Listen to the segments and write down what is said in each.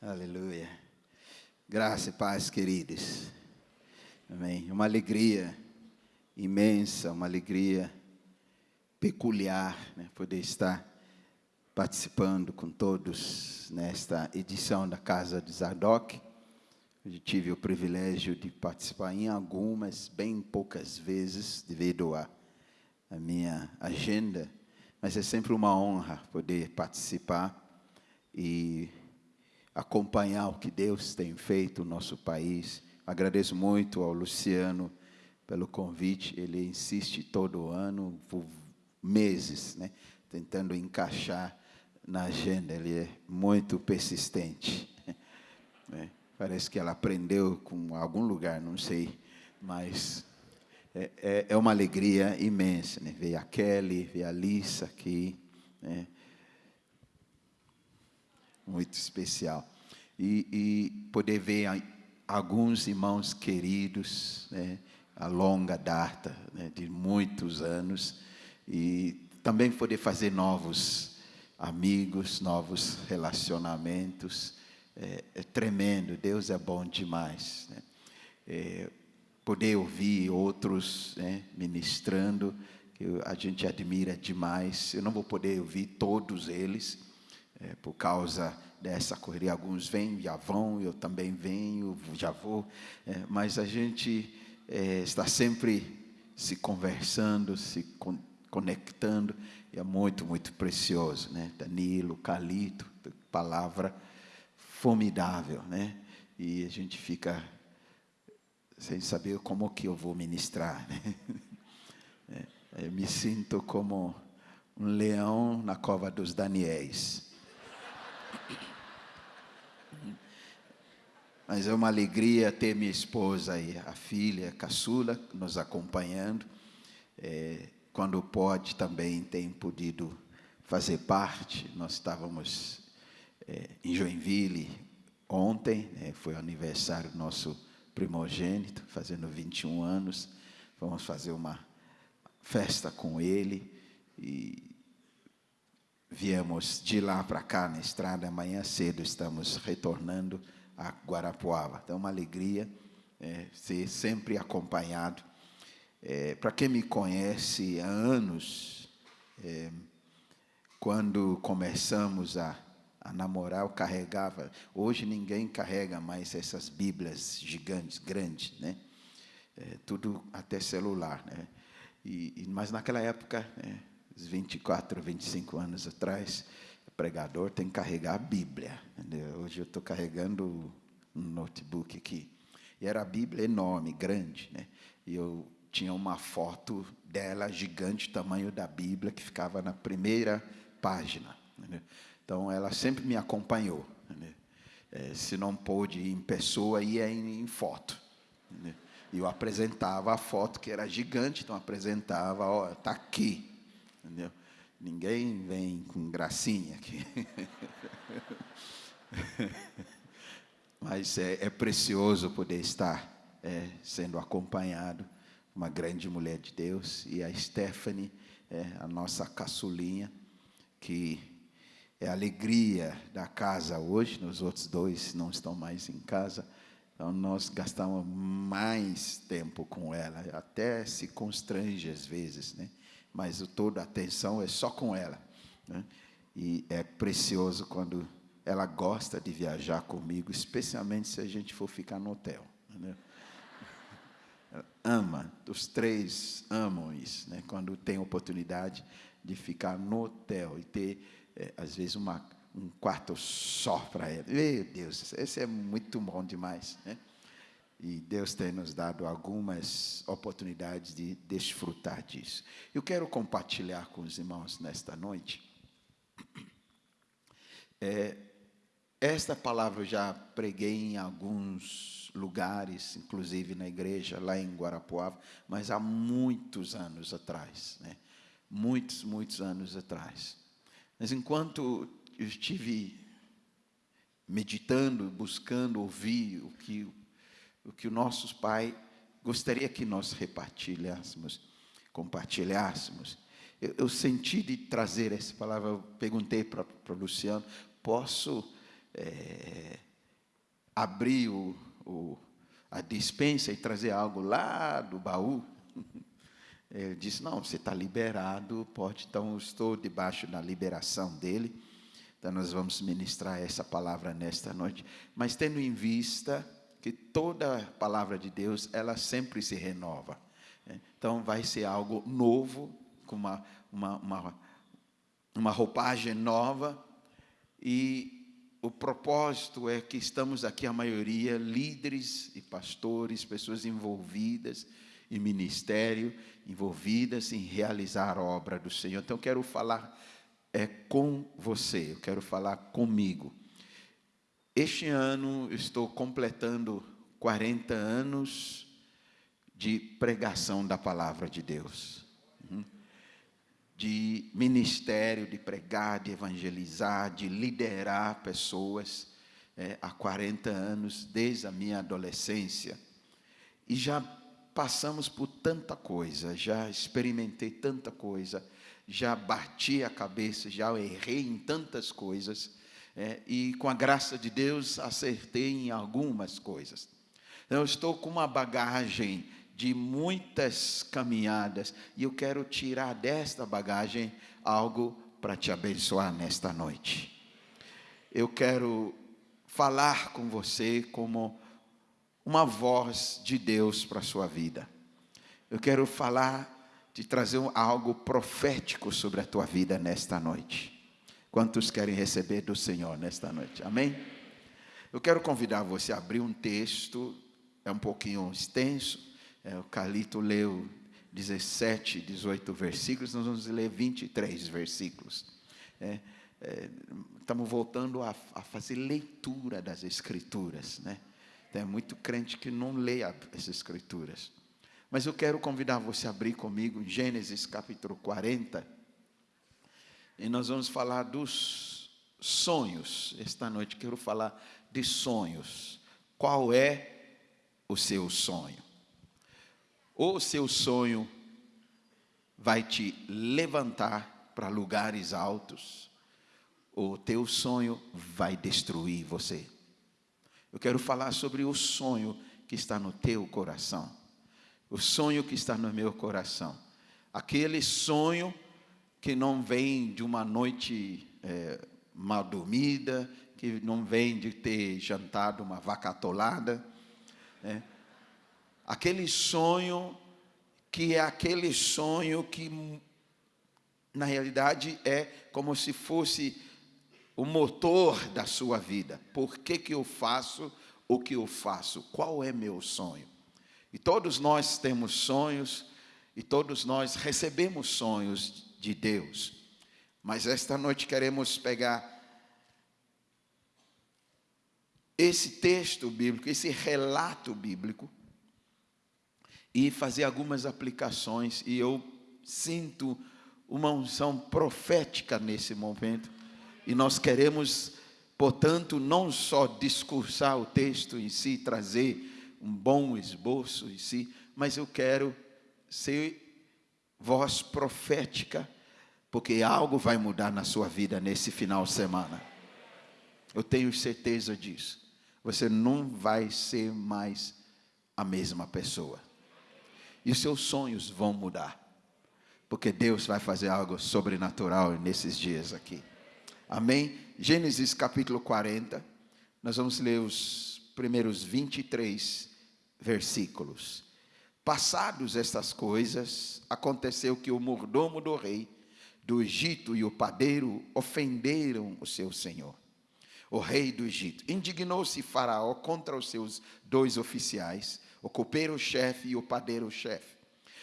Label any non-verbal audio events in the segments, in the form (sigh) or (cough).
Aleluia. Graça e paz, queridos. Amém. Uma alegria imensa, uma alegria peculiar, né? poder estar participando com todos nesta edição da Casa de Zadok. Eu tive o privilégio de participar em algumas, bem poucas vezes, devido à minha agenda, mas é sempre uma honra poder participar e acompanhar o que Deus tem feito no nosso país. Agradeço muito ao Luciano pelo convite, ele insiste todo ano, por meses, né, tentando encaixar na agenda, ele é muito persistente. (laughs) É, parece que ela aprendeu com algum lugar, não sei, mas é, é, é uma alegria imensa, né? ver a Kelly, ver a Lisa aqui, né? muito especial. E, e, poder ver alguns irmãos queridos, né? a longa data, né? de muitos anos, e também poder fazer novos amigos, novos relacionamentos. É, é tremendo, Deus é bom demais. Né? É, poder ouvir outros né, ministrando, que a gente admira demais. Eu não vou poder ouvir todos eles, é, por causa dessa correria. Alguns vêm, já vão, eu também venho, já vou. É, mas a gente é, está sempre se conversando, se con conectando é muito, muito precioso, né? Danilo, Calito, palavra formidável, né? E a gente fica sem saber como que eu vou ministrar, né? (laughs) É, eu me sinto como um leão na cova dos Daniéis. Mas é uma alegria ter minha esposa e a filha, a caçula, nos acompanhando. É, quando pode, também tem podido fazer parte. Nós estávamos é, em Joinville ontem, né, foi o aniversário do nosso primogênito, fazendo 21 anos. Vamos fazer uma festa com ele e viemos de lá para cá na estrada. Amanhã cedo estamos retornando a Guarapuava. Então, é uma alegria é, ser sempre acompanhado é, Para quem me conhece há anos, é, quando começamos a, a namorar, eu carregava. Hoje ninguém carrega mais essas Bíblias gigantes, grandes, né? É, tudo até celular, né? E, mas naquela época, né, 24, 25 anos atrás, pregador tem que carregar a Bíblia. Hoje eu estou carregando um notebook aqui. E era a Bíblia enorme, grande, né? E eu tinha uma foto dela gigante, tamanho da Bíblia, que ficava na primeira página. Então, ela sempre me acompanhou. É, se não pôde ir em pessoa, ia em, em foto. E eu apresentava a foto, que era gigante, então apresentava, está aqui. Entendeu? Ninguém vem com gracinha aqui. (laughs) Mas é, é, precioso poder estar é, sendo acompanhado uma grande mulher de Deus, e a Stephanie, é, a nossa caçulinha, que é a alegria da casa hoje, os outros dois não estão mais em casa, então nós gastamos mais tempo com ela, até se constrange às vezes, né? Mas toda a atenção é só com ela. Né? E é precioso quando ela gosta de viajar comigo, especialmente se a gente for ficar no hotel. Né? ama, os três amam isso, né? quando tem oportunidade de ficar no hotel e ter, é, às vezes, uma, um quarto só para ela. Meu Deus, esse é muito bom demais. Né? E Deus tem nos dado algumas oportunidades de desfrutar disso. Eu quero compartilhar com os irmãos nesta noite. É, esta palavra eu já preguei em alguns lugares, inclusive na igreja lá em Guarapuava, mas há muitos anos atrás, né? muitos, muitos anos atrás. Mas enquanto eu estive meditando, buscando ouvir o que o que o nosso Pai gostaria que nós repartilhássemos, compartilhássemos, eu, eu senti de trazer essa palavra. Eu perguntei para o Luciano: posso é, abrir o, o, a dispensa e trazer algo lá do baú. (laughs) Ele disse: Não, você está liberado, pode. Então, eu estou debaixo da liberação dele. Então, nós vamos ministrar essa palavra nesta noite. Mas tendo em vista que toda palavra de Deus, ela sempre se renova. Né? Então, vai ser algo novo, com uma, uma, uma, uma roupagem nova. E o propósito é que estamos aqui, a maioria, líderes e pastores, pessoas envolvidas em ministério, envolvidas em realizar a obra do Senhor. Então, eu quero falar é, com você, eu quero falar comigo. Este ano estou completando 40 anos de pregação da palavra de Deus, uhum. de ministério, de pregar, de evangelizar, de liderar pessoas é, há 40 anos, desde a minha adolescência. E já passamos por tanta coisa, já experimentei tanta coisa, já bati a cabeça, já errei em tantas coisas, é, e com a graça de Deus acertei em algumas coisas. Então, eu estou com uma bagagem de muitas caminhadas e eu quero tirar desta bagagem algo para te abençoar nesta noite. Eu quero falar com você como uma voz de Deus para a sua vida. Eu quero falar, te trazer algo profético sobre a tua vida nesta noite. Quantos querem receber do Senhor nesta noite? Amém? Eu quero convidar você a abrir um texto, é um pouquinho extenso, é, o Calito leu 17, 18 versículos, nós vamos ler 23 versículos. É, é, estamos voltando a, a fazer leitura das Escrituras, né? Tem muito crente que não lê as escrituras. Mas eu quero convidar você a abrir comigo Gênesis capítulo 40. E nós vamos falar dos sonhos. Esta noite quero falar de sonhos. Qual é o seu sonho? O seu sonho vai te levantar para lugares altos, ou o teu sonho vai destruir você. Eu quero falar sobre o sonho que está no teu coração. O sonho que está no meu coração. Aquele sonho que não vem de uma noite é, mal dormida, que não vem de ter jantado uma vaca atolada. Né? Aquele sonho que é aquele sonho que, na realidade, é como se fosse o motor da sua vida. Por que, que eu faço o que eu faço? Qual é meu sonho? E todos nós temos sonhos e todos nós recebemos sonhos de Deus. Mas esta noite queremos pegar esse texto bíblico, esse relato bíblico e fazer algumas aplicações. E eu sinto uma unção profética nesse momento e nós queremos, portanto, não só discursar o texto em si, trazer um bom esboço em si, mas eu quero ser voz profética, porque algo vai mudar na sua vida nesse final de semana. Eu tenho certeza disso. Você não vai ser mais a mesma pessoa. E seus sonhos vão mudar. Porque Deus vai fazer algo sobrenatural nesses dias aqui. Amém? Gênesis capítulo 40, nós vamos ler os primeiros 23 versículos. Passados estas coisas, aconteceu que o mordomo do rei do Egito e o padeiro ofenderam o seu senhor, o rei do Egito. Indignou-se Faraó contra os seus dois oficiais, o copeiro-chefe e o padeiro-chefe,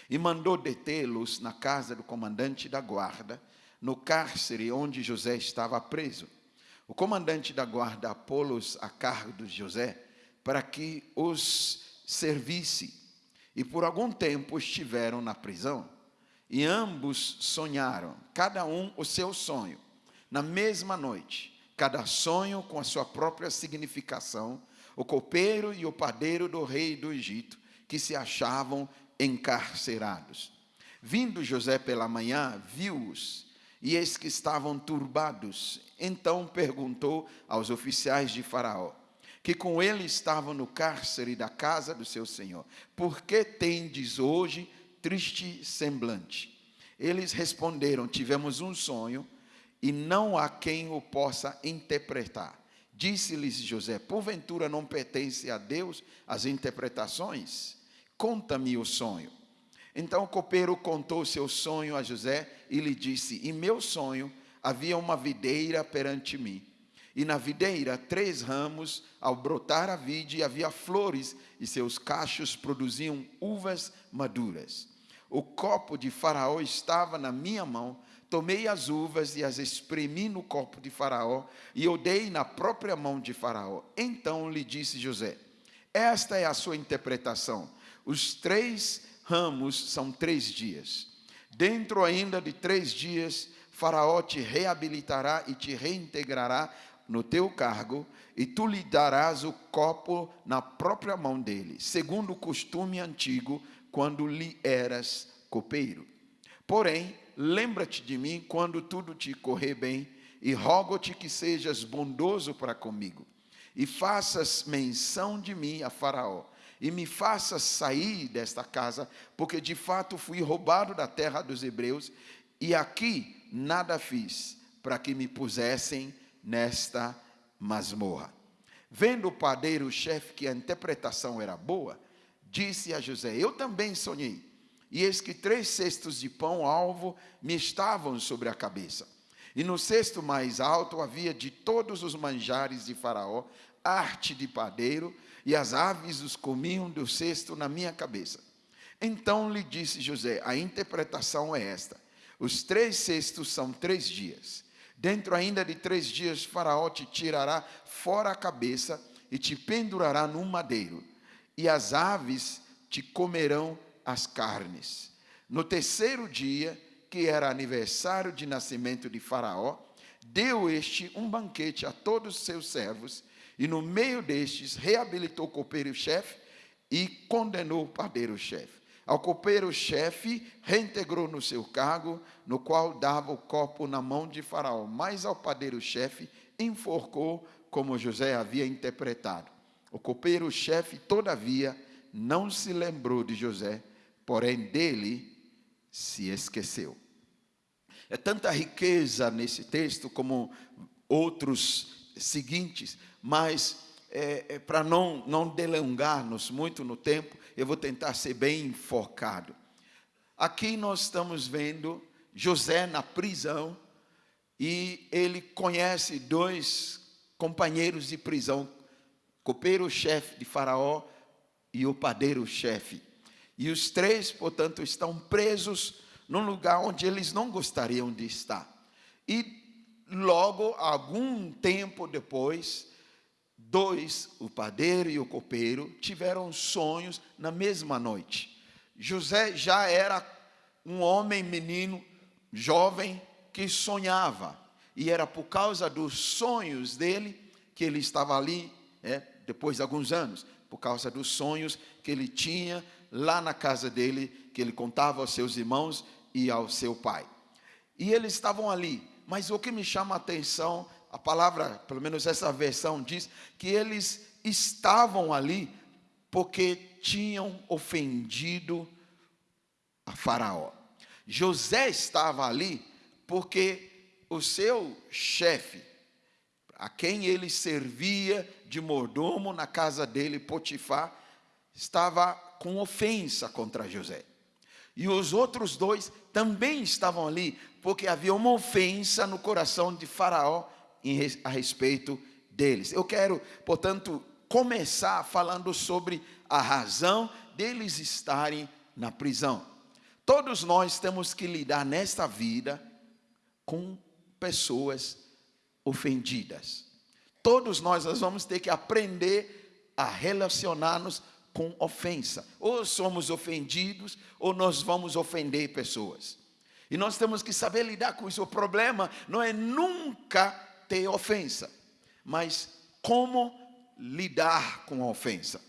e mandou detê-los na casa do comandante da guarda no cárcere onde José estava preso. O comandante da guarda pô-los a cargo de José para que os servisse. E por algum tempo estiveram na prisão. E ambos sonharam, cada um o seu sonho, na mesma noite, cada sonho com a sua própria significação, o copeiro e o padeiro do rei do Egito, que se achavam encarcerados. Vindo José pela manhã, viu-os e eis que estavam turbados. Então perguntou aos oficiais de Faraó: que com ele estavam no cárcere da casa do seu senhor: Por que tendes hoje triste semblante? Eles responderam: Tivemos um sonho e não há quem o possa interpretar. Disse-lhes José: Porventura não pertence a Deus as interpretações? Conta-me o sonho. Então o copeiro contou seu sonho a José e lhe disse: Em meu sonho havia uma videira perante mim. E na videira, três ramos, ao brotar a vide, havia flores, e seus cachos produziam uvas maduras. O copo de Faraó estava na minha mão, tomei as uvas e as espremi no copo de Faraó e o dei na própria mão de Faraó. Então lhe disse José: Esta é a sua interpretação. Os três ramos são três dias. Dentro ainda de três dias, Faraó te reabilitará e te reintegrará no teu cargo, e tu lhe darás o copo na própria mão dele, segundo o costume antigo, quando lhe eras copeiro. Porém, lembra-te de mim quando tudo te correr bem, e rogo-te que sejas bondoso para comigo, e faças menção de mim a Faraó, e me faças sair desta casa, porque de fato fui roubado da terra dos hebreus, e aqui nada fiz para que me pusessem nesta masmorra. Vendo o padeiro-chefe que a interpretação era boa, disse a José: Eu também sonhei e eis que três cestos de pão alvo me estavam sobre a cabeça. E no cesto mais alto havia de todos os manjares de Faraó, arte de padeiro, e as aves os comiam do cesto na minha cabeça. Então lhe disse José: A interpretação é esta: os três cestos são três dias. Dentro ainda de três dias, Faraó te tirará fora a cabeça e te pendurará num madeiro, e as aves te comerão as carnes. No terceiro dia, que era aniversário de nascimento de Faraó, deu este um banquete a todos os seus servos, e no meio destes reabilitou o copeiro-chefe e condenou o padeiro-chefe. Ao copeiro-chefe reintegrou no seu cargo, no qual dava o copo na mão de Faraó, mas ao padeiro-chefe enforcou, como José havia interpretado. O copeiro-chefe, todavia, não se lembrou de José, porém dele se esqueceu. É tanta riqueza nesse texto como outros seguintes, mas é, é, para não, não delongar-nos muito no tempo, eu vou tentar ser bem focado. Aqui nós estamos vendo José na prisão e ele conhece dois companheiros de prisão, copeiro-chefe de Faraó e o padeiro-chefe. E os três, portanto, estão presos num lugar onde eles não gostariam de estar. E logo, algum tempo depois, dois, o padeiro e o copeiro, tiveram sonhos na mesma noite. José já era um homem, menino, jovem, que sonhava. E era por causa dos sonhos dele que ele estava ali, é, depois de alguns anos, por causa dos sonhos que ele tinha lá na casa dele, que ele contava aos seus irmãos e ao seu pai. E eles estavam ali, mas o que me chama a atenção, a palavra, pelo menos essa versão diz, que eles estavam ali porque tinham ofendido a Faraó. José estava ali porque o seu chefe, a quem ele servia de mordomo na casa dele, Potifar, estava com ofensa contra José. E os outros dois também estavam ali, porque havia uma ofensa no coração de Faraó a respeito deles. Eu quero, portanto, começar falando sobre a razão deles estarem na prisão. Todos nós temos que lidar nesta vida com pessoas ofendidas. Todos nós, nós vamos ter que aprender a relacionar-nos com ofensa. Ou somos ofendidos, ou nós vamos ofender pessoas. E nós temos que saber lidar com isso. O problema não é nunca ter ofensa, mas como lidar com a ofensa.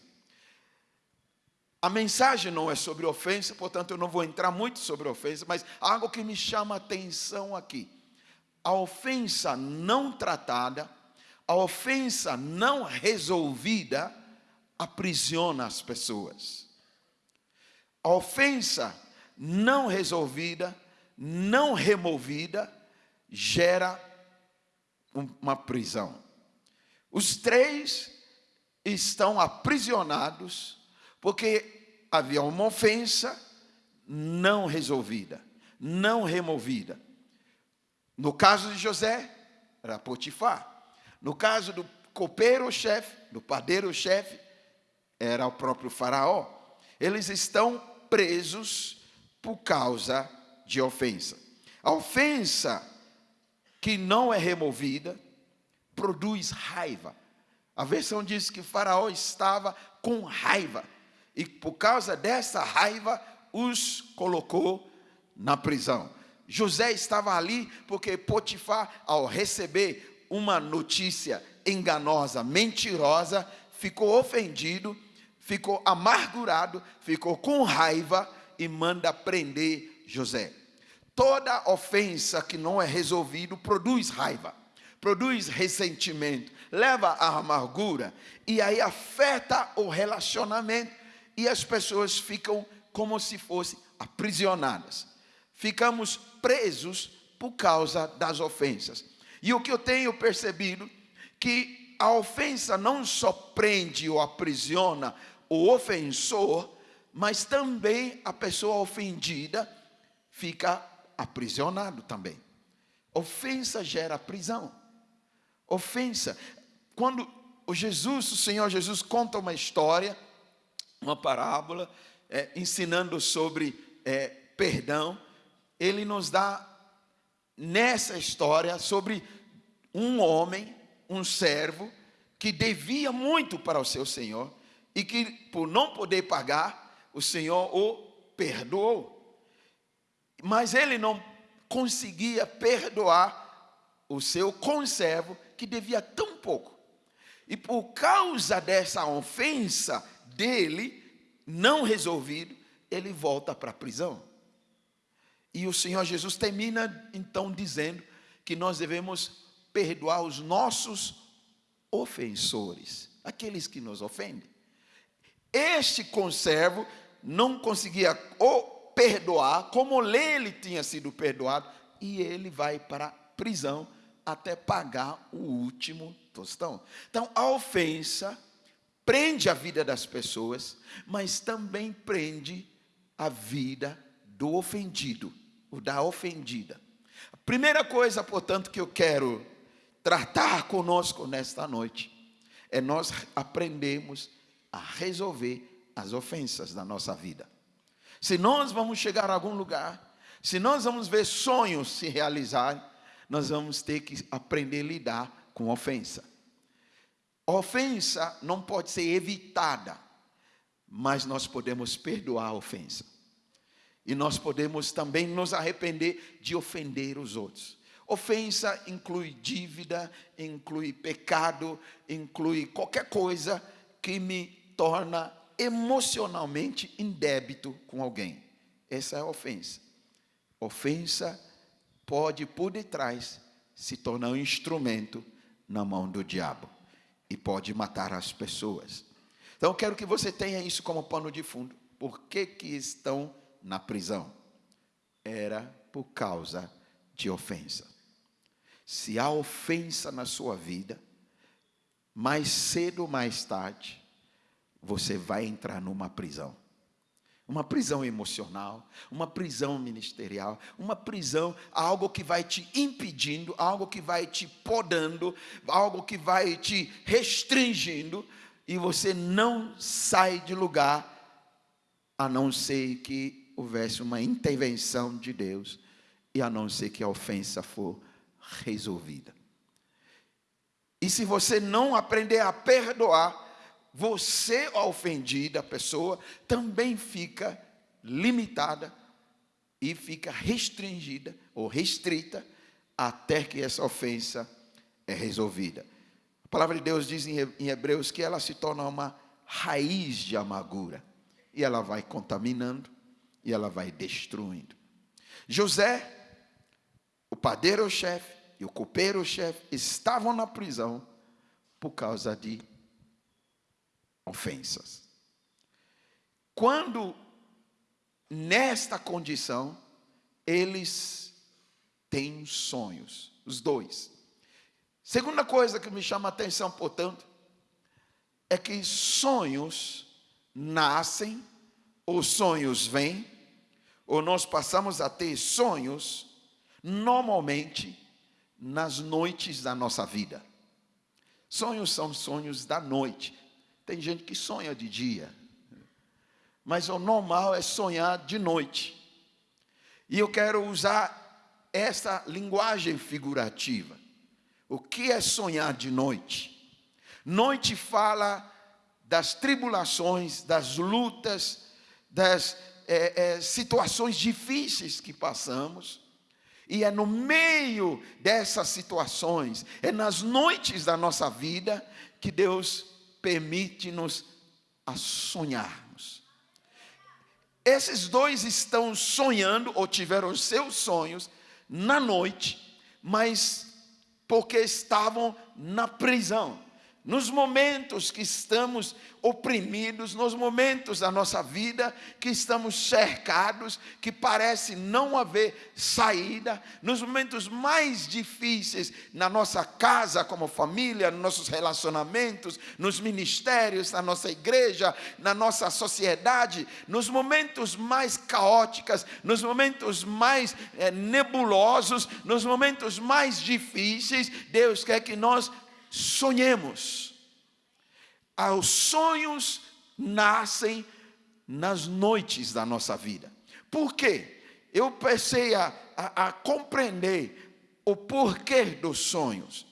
A mensagem não é sobre ofensa, portanto eu não vou entrar muito sobre ofensa, mas algo que me chama a atenção aqui. A ofensa não tratada, A ofensa não resolvida aprisiona as pessoas. A ofensa não resolvida, não removida, gera uma prisão. Os três estão aprisionados porque havia uma ofensa não resolvida, não removida. No caso de José, era Potifar. No caso do copeiro-chefe, do padeiro-chefe, era o próprio Faraó. Eles estão presos por causa de ofensa. A ofensa que não é removida produz raiva. A versão diz que Faraó estava com raiva e por causa dessa raiva os colocou na prisão. José estava ali porque Potifar, ao receber uma notícia enganosa, mentirosa, ficou ofendido, ficou amargurado, ficou com raiva e manda prender José. Toda ofensa que não é resolvido produz raiva, produz ressentimento, leva à amargura e aí afeta o relacionamento e as pessoas ficam como se fossem aprisionadas. Ficamos presos por causa das ofensas. E o que eu tenho percebido que a ofensa não só prende ou aprisiona o ofensor, mas também a pessoa ofendida fica aprisionado também. Ofensa gera prisão. Ofensa. Quando o Jesus, o Senhor Jesus conta uma história, uma parábola, é, ensinando sobre é, perdão, ele nos dá nessa história sobre um homem, um servo, que devia muito para o seu senhor e que, por não poder pagar, o senhor o perdoou. Mas ele não conseguia perdoar o seu conservo que devia tão pouco. E por causa dessa ofensa dele, não resolvido, ele volta para a prisão. E o Senhor Jesus termina então dizendo que nós devemos perdoar os nossos ofensores, aqueles que nos ofendem. Este conservo não conseguia perdoar como ele tinha sido perdoado e ele vai para a prisão até pagar o último tostão. Então, a ofensa prende a vida das pessoas, mas também prende a vida do ofendido o da ofendida. A primeira coisa, portanto, que eu quero tratar conosco nesta noite é nós aprendemos a resolver as ofensas da nossa vida. Se nós vamos chegar a algum lugar, se nós vamos ver sonhos se realizar, nós vamos ter que aprender a lidar com ofensa. ofensa não pode ser evitada, mas nós podemos perdoar a ofensa. E nós podemos também nos arrepender de ofender os outros. Ofensa inclui dívida, inclui pecado, inclui qualquer coisa que me torna emocionalmente em débito com alguém. Essa é a ofensa. Ofensa pode, por detrás, se tornar um instrumento na mão do diabo e pode matar as pessoas. Então, quero que você tenha isso como pano de fundo. Por que, que estão na prisão era por causa de ofensa. Se há ofensa na sua vida, mais cedo ou mais tarde, você vai entrar numa prisão. Uma prisão emocional, uma prisão ministerial, uma prisão, algo que vai te impedindo, algo que vai te podando, algo que vai te restringindo, e você não sai de lugar, a não ser que houvesse uma intervenção de Deus e a não ser que a ofensa for resolvida. E se você não aprender a perdoar, você, a ofendida, pessoa, também fica limitada e fica restringida ou restrita até que essa ofensa é resolvida. A palavra de Deus diz em Hebreus que ela se torna uma raiz de amargura e ela vai contaminando, e ela vai destruindo. José, o padeiro-chefe e o copeiro-chefe estavam na prisão por causa de ofensas. Quando nesta condição eles têm sonhos, os dois. Segunda coisa que me chama a atenção, portanto, é que sonhos nascem, ou sonhos vêm, ou nós passamos a ter sonhos, normalmente, nas noites da nossa vida. Sonhos são sonhos da noite. Tem gente que sonha de dia, mas o normal é sonhar de noite. E eu quero usar essa linguagem figurativa. O que é sonhar de noite? Noite fala das tribulações, das lutas, das é, é, situações difíceis que passamos. E é no meio dessas situações, é nas noites da nossa vida que Deus permite-nos a sonharmos. Esses dois estão sonhando, ou tiveram seus sonhos, na noite, mas porque estavam na prisão nos momentos que estamos oprimidos, nos momentos da nossa vida que estamos cercados, que parece não haver saída, nos momentos mais difíceis na nossa casa, como família, nos nossos relacionamentos, nos ministérios, na nossa igreja, na nossa sociedade, nos momentos mais caóticos, nos momentos mais é, nebulosos, nos momentos mais difíceis, Deus quer que nós sonhemos. Os sonhos nascem nas noites da nossa vida. Por quê? Eu pensei a, a, a compreender o porquê dos sonhos.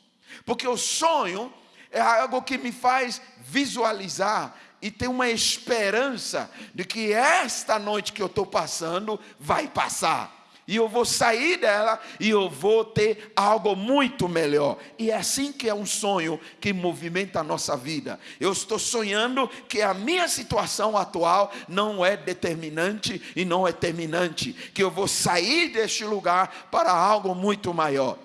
Porque o sonho é algo que me faz visualizar e ter uma esperança de que esta noite que eu estou passando vai passar e eu vou sair dela e eu vou ter algo muito melhor. E é assim que é um sonho que movimenta a nossa vida. Eu estou sonhando que a minha situação atual não é determinante e não é terminante, que eu vou sair deste lugar para algo muito maior.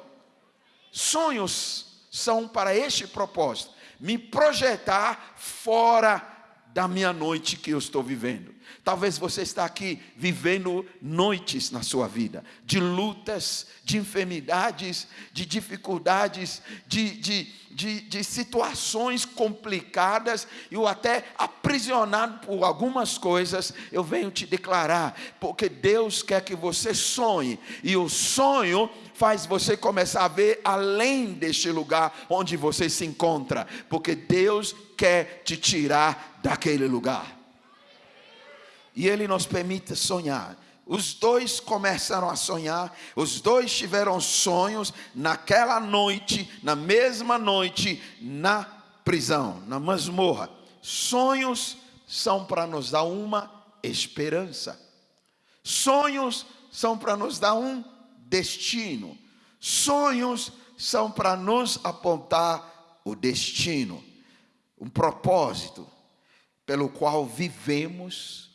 Sonhos são para este propósito, me projetar fora da minha noite que eu estou vivendo. Talvez você está aqui vivendo noites na sua vida, de lutas, de enfermidades, de dificuldades, de, de, de, de situações complicadas, e ou até aprisionado por algumas coisas. Eu venho te declarar, porque Deus quer que você sonhe, e o sonho faz você começar a ver além deste lugar onde você se encontra, porque Deus quer te tirar daquele lugar e Ele nos permite sonhar. Os dois começaram a sonhar, os dois tiveram sonhos naquela noite, na mesma noite, na prisão, na masmorra. Sonhos são para nos dar uma esperança. Sonhos são para nos dar um destino. Sonhos são para nos apontar o destino, um propósito pelo qual vivemos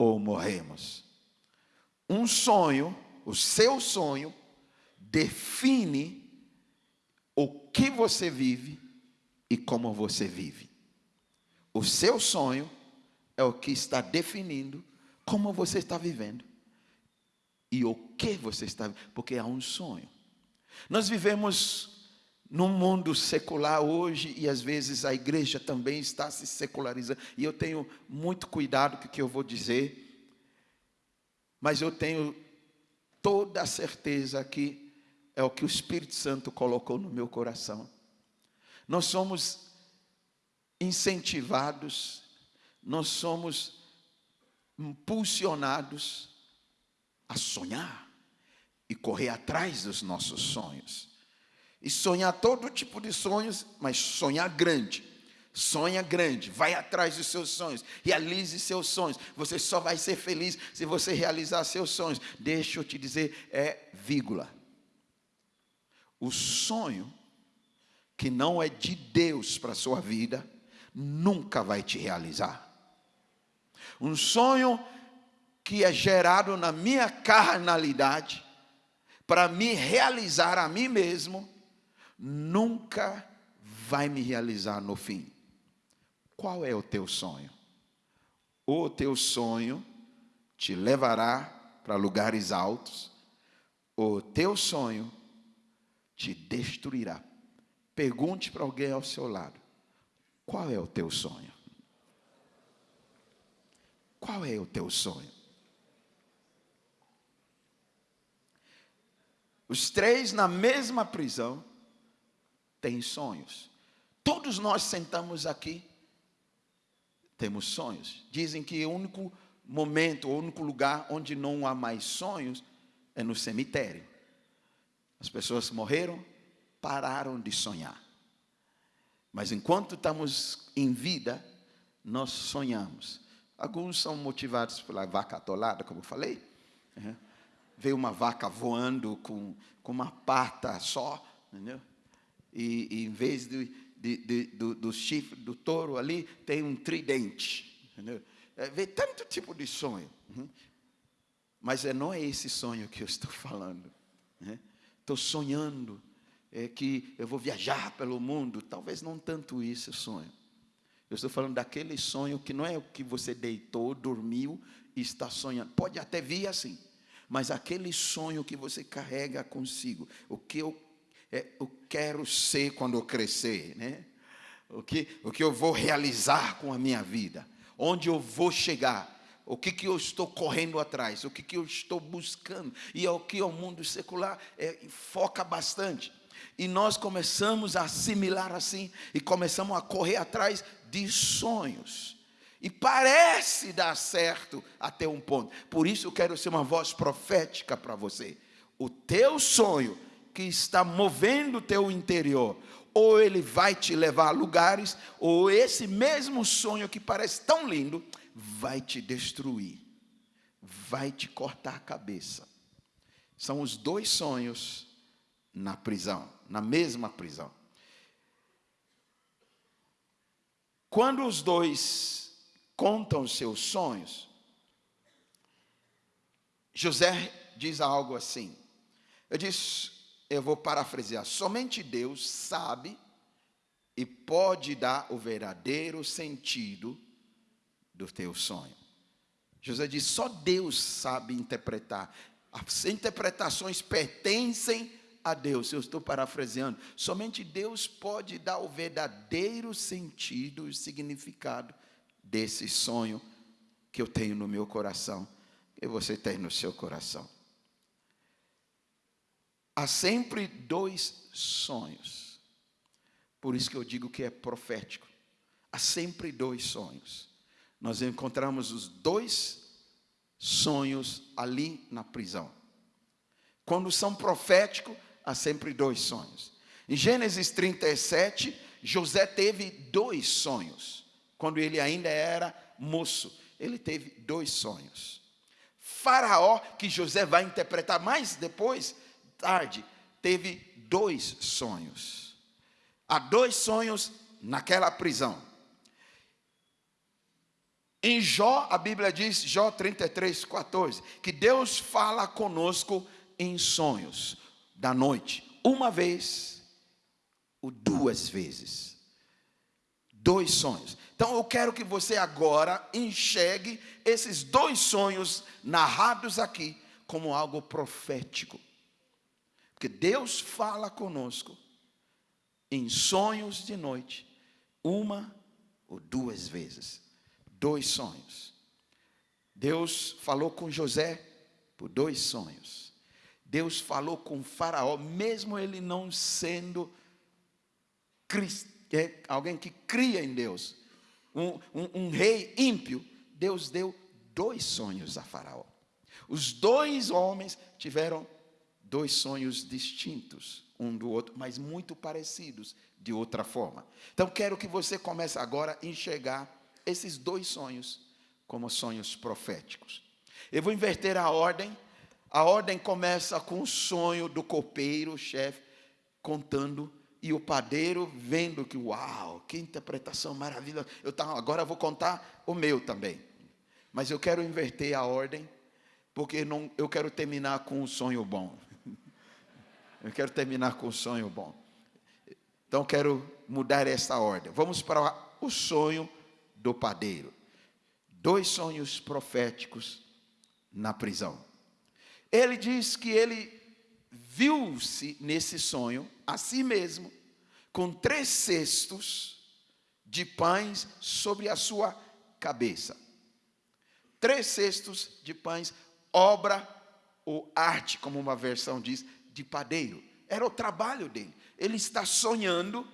ou morremos. Um sonho, o seu sonho, define o que você vive e como você vive. O seu sonho é o que está definindo como você está vivendo e o que você está, porque é um sonho. Nós vivemos num mundo secular hoje e às vezes a igreja também está se secularizando. E eu tenho muito cuidado com o que eu vou dizer, mas eu tenho toda a certeza que é o que o Espírito Santo colocou no meu coração. Nós somos incentivados, nós somos impulsionados a sonhar e correr atrás dos nossos sonhos. E sonhar todo tipo de sonhos, mas sonhar grande. Sonha grande, vai atrás dos seus sonhos, realize seus sonhos. Você só vai ser feliz se você realizar seus sonhos. Deixa eu te dizer, é vírgula. O sonho que não é de Deus para a sua vida, nunca vai te realizar. Um sonho que é gerado na minha carnalidade, para me realizar a mim mesmo, nunca vai me realizar no fim. Qual é o teu sonho? O teu sonho te levará para lugares altos, o teu sonho te destruirá. Pergunte para alguém ao seu lado: qual é o teu sonho? Qual é o teu sonho? Os três na mesma prisão têm sonhos. Todos nós sentamos aqui, temos sonhos. Dizem que o único momento, o único lugar onde não há mais sonhos é no cemitério. As pessoas morreram, pararam de sonhar. Mas enquanto estamos em vida, nós sonhamos. Alguns são motivados pela vaca atolada, como eu falei. Uhum. Vê uma vaca voando com, com uma pata só, entendeu? E, e em vez de, de, de, do, do chifre do touro ali, tem um tridente. Entendeu? É, vê tanto tipo de sonho. Uhum. Mas é, não é esse sonho que eu estou falando. Né? Estou sonhando é, que eu vou viajar pelo mundo. Talvez não tanto isso sonho. Eu estou falando daquele sonho que não é o que você deitou, dormiu e está sonhando. Pode até vir assim, mas aquele sonho que você carrega consigo, o que eu, é, eu quero ser quando eu crescer, né? O que, o que eu vou realizar com a minha vida, onde eu vou chegar o que, que eu estou correndo atrás, o que, que eu estou buscando, e é o que o mundo secular é, foca bastante. E nós começamos a assimilar assim, e começamos a correr atrás de sonhos. E parece dar certo até um ponto. Por isso eu quero ser uma voz profética para você. O teu sonho que está movendo o teu interior, ou ele vai te levar a lugares, ou esse mesmo sonho que parece tão lindo, vai te destruir, vai te cortar a cabeça. São os dois sonhos na prisão, na mesma prisão. Quando os dois contam seus sonhos, José diz algo assim. Eu disse, eu vou parafrasear: somente Deus sabe e pode dar o verdadeiro sentido do teu sonho. José diz: só Deus sabe interpretar. As interpretações pertencem a Deus. Eu estou parafraseando. Somente Deus pode dar o verdadeiro sentido e significado desse sonho que eu tenho no meu coração, que você tem no seu coração. Há sempre dois sonhos. Por isso que eu digo que é profético. Há sempre dois sonhos nós encontramos os dois sonhos ali na prisão. Quando são proféticos, há sempre dois sonhos. Em Gênesis 37, José teve dois sonhos. Quando ele ainda era moço, ele teve dois sonhos. Faraó, que José vai interpretar mais depois, tarde, teve dois sonhos. Há dois sonhos naquela prisão. Em Jó, a Bíblia diz, Jó 33, 14, que Deus fala conosco em sonhos da noite, uma vez ou duas vezes. Dois sonhos. Então eu quero que você agora enxergue esses dois sonhos narrados aqui como algo profético. Porque Deus fala conosco em sonhos de noite, uma ou duas vezes dois sonhos. Deus falou com José por dois sonhos. Deus falou com Faraó, mesmo ele não sendo é, alguém que cria em Deus, um, um, um rei ímpio. Deus deu dois sonhos a Faraó. Os dois homens tiveram dois sonhos distintos um do outro, mas muito parecidos de outra forma. Então quero que você comece agora a enxergar esses dois sonhos como sonhos proféticos. Eu vou inverter a ordem. A ordem começa com o sonho do copeiro, chefe, contando, e o padeiro vendo que, uau, que interpretação maravilhosa. Eu tá, agora vou contar o meu também. Mas eu quero inverter a ordem, porque não, eu quero terminar com um sonho bom. Eu quero terminar com um sonho bom. Então quero mudar esta ordem. Vamos para o sonho do padeiro. Dois sonhos proféticos na prisão. Ele diz que ele viu-se nesse sonho, a si mesmo, com três cestos de pães sobre a sua cabeça. Três cestos de pães, obra ou arte, como uma versão diz, de padeiro. Era o trabalho dele. Ele está sonhando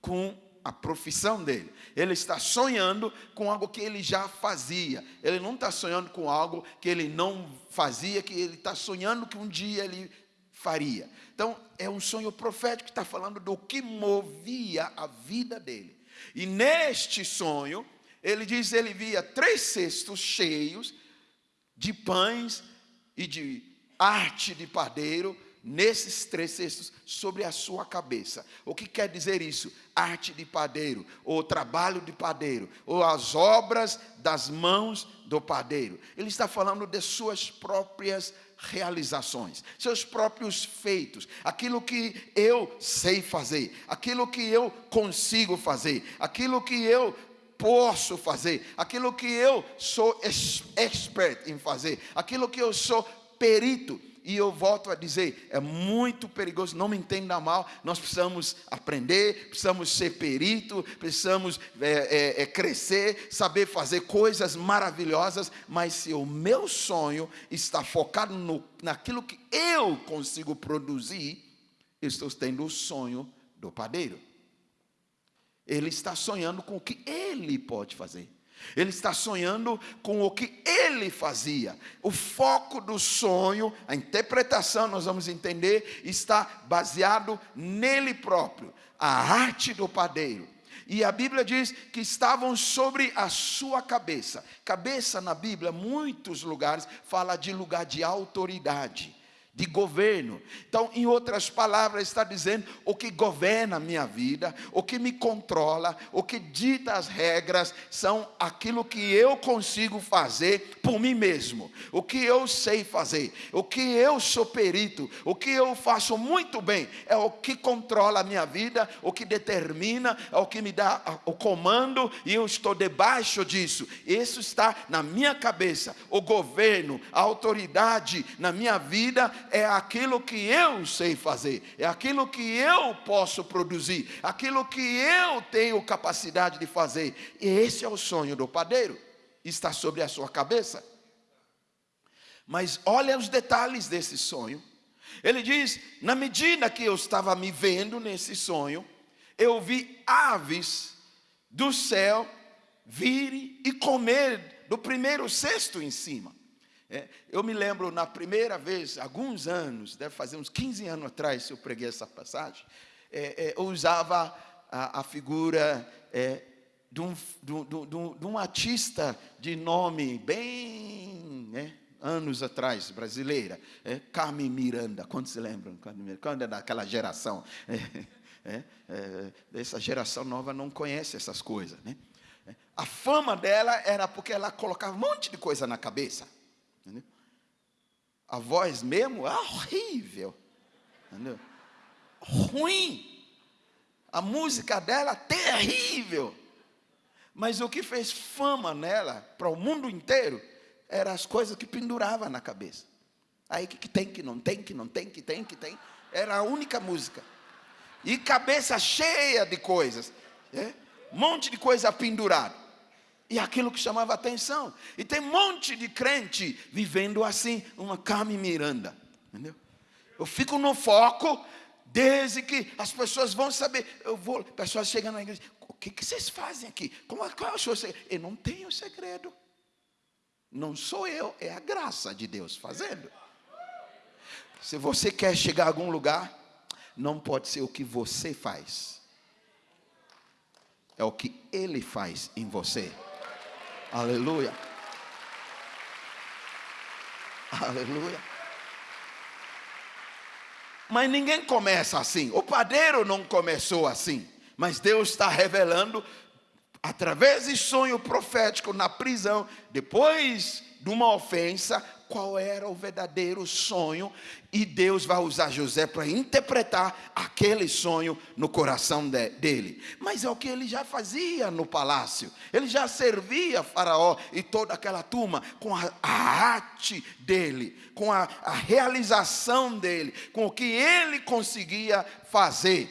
com a profissão dele. Ele está sonhando com algo que ele já fazia. Ele não está sonhando com algo que ele não fazia, que ele está sonhando que um dia ele faria. Então, é um sonho profético que está falando do que movia a vida dele. E neste sonho, ele diz: ele via três cestos cheios de pães e de arte de padeiro nesses três cestos sobre a sua cabeça. O que quer dizer isso? Arte de padeiro, ou trabalho de padeiro, ou as obras das mãos do padeiro. Ele está falando de suas próprias realizações, seus próprios feitos, aquilo que eu sei fazer, aquilo que eu consigo fazer, aquilo que eu posso fazer, aquilo que eu sou expert em fazer, aquilo que eu sou perito e eu volto a dizer, é muito perigoso, não me entenda mal, nós precisamos aprender, precisamos ser perito, precisamos é, é, é, crescer, saber fazer coisas maravilhosas, mas se o meu sonho está focado no, naquilo que eu consigo produzir, eu estou tendo o sonho do padeiro. Ele está sonhando com o que ele pode fazer. Ele está sonhando com o que ele fazia. O foco do sonho, a interpretação, nós vamos entender, está baseado nele próprio, a arte do padeiro. E a Bíblia diz que estavam sobre a sua cabeça. Cabeça na Bíblia, muitos lugares, fala de lugar de autoridade de governo. Então, em outras palavras, está dizendo o que governa a minha vida, o que me controla, o que dita as regras, são aquilo que eu consigo fazer por mim mesmo, o que eu sei fazer, o que eu sou perito, o que eu faço muito bem, é o que controla a minha vida, o que determina, é o que me dá o comando e eu estou debaixo disso. Isso está na minha cabeça, o governo, a autoridade na minha vida é aquilo que eu sei fazer, é aquilo que eu posso produzir, aquilo que eu tenho capacidade de fazer. E esse é o sonho do padeiro, está sobre a sua cabeça. Mas olha os detalhes desse sonho. Ele diz: na medida que eu estava me vendo nesse sonho, eu vi aves do céu virem e comer do primeiro cesto em cima. É, eu me lembro na primeira vez, alguns anos, deve fazer uns 15 anos atrás, se eu preguei essa passagem, é, é, eu usava a, a figura é, de um, de, de, um, artista de nome bem, né, anos atrás, brasileira, é, Carmen Miranda, quantos se lembram? Quando é daquela geração? É, é, essa geração nova não conhece essas coisas. Né? A fama dela era porque ela colocava um monte de coisa na cabeça. Entendeu? A voz mesmo é horrível. Entendeu? Ruim. A música dela terrível. Mas o que fez fama nela para o mundo inteiro eram as coisas que pendurava na cabeça. Aí que, que tem, que não tem, que não tem, que tem, que tem. Era a única música. E cabeça cheia de coisas. É? Um monte de coisa pendurada e aquilo que chamava atenção. E tem um monte de crente vivendo assim, uma Carmen Miranda, entendeu? Eu fico no foco desde que as pessoas vão saber. Eu vou, pessoas chegando na igreja, o que, que vocês fazem aqui? Como, qual é o seu segredo? Eu não tenho segredo. Não sou eu, é a graça de Deus fazendo. Se você quer chegar a algum lugar, não pode ser o que você faz, é o que Ele faz em você. Aleluia. Aleluia. Mas ninguém começa assim. O padeiro não começou assim. Mas Deus está revelando, através de sonho profético na prisão, depois de uma ofensa, qual era o verdadeiro sonho e Deus vai usar José para interpretar aquele sonho no coração de, dele. Mas é o que ele já fazia no palácio. Ele já servia Faraó e toda aquela turma com a, a arte dele, com a, a realização dele, com o que ele conseguia fazer.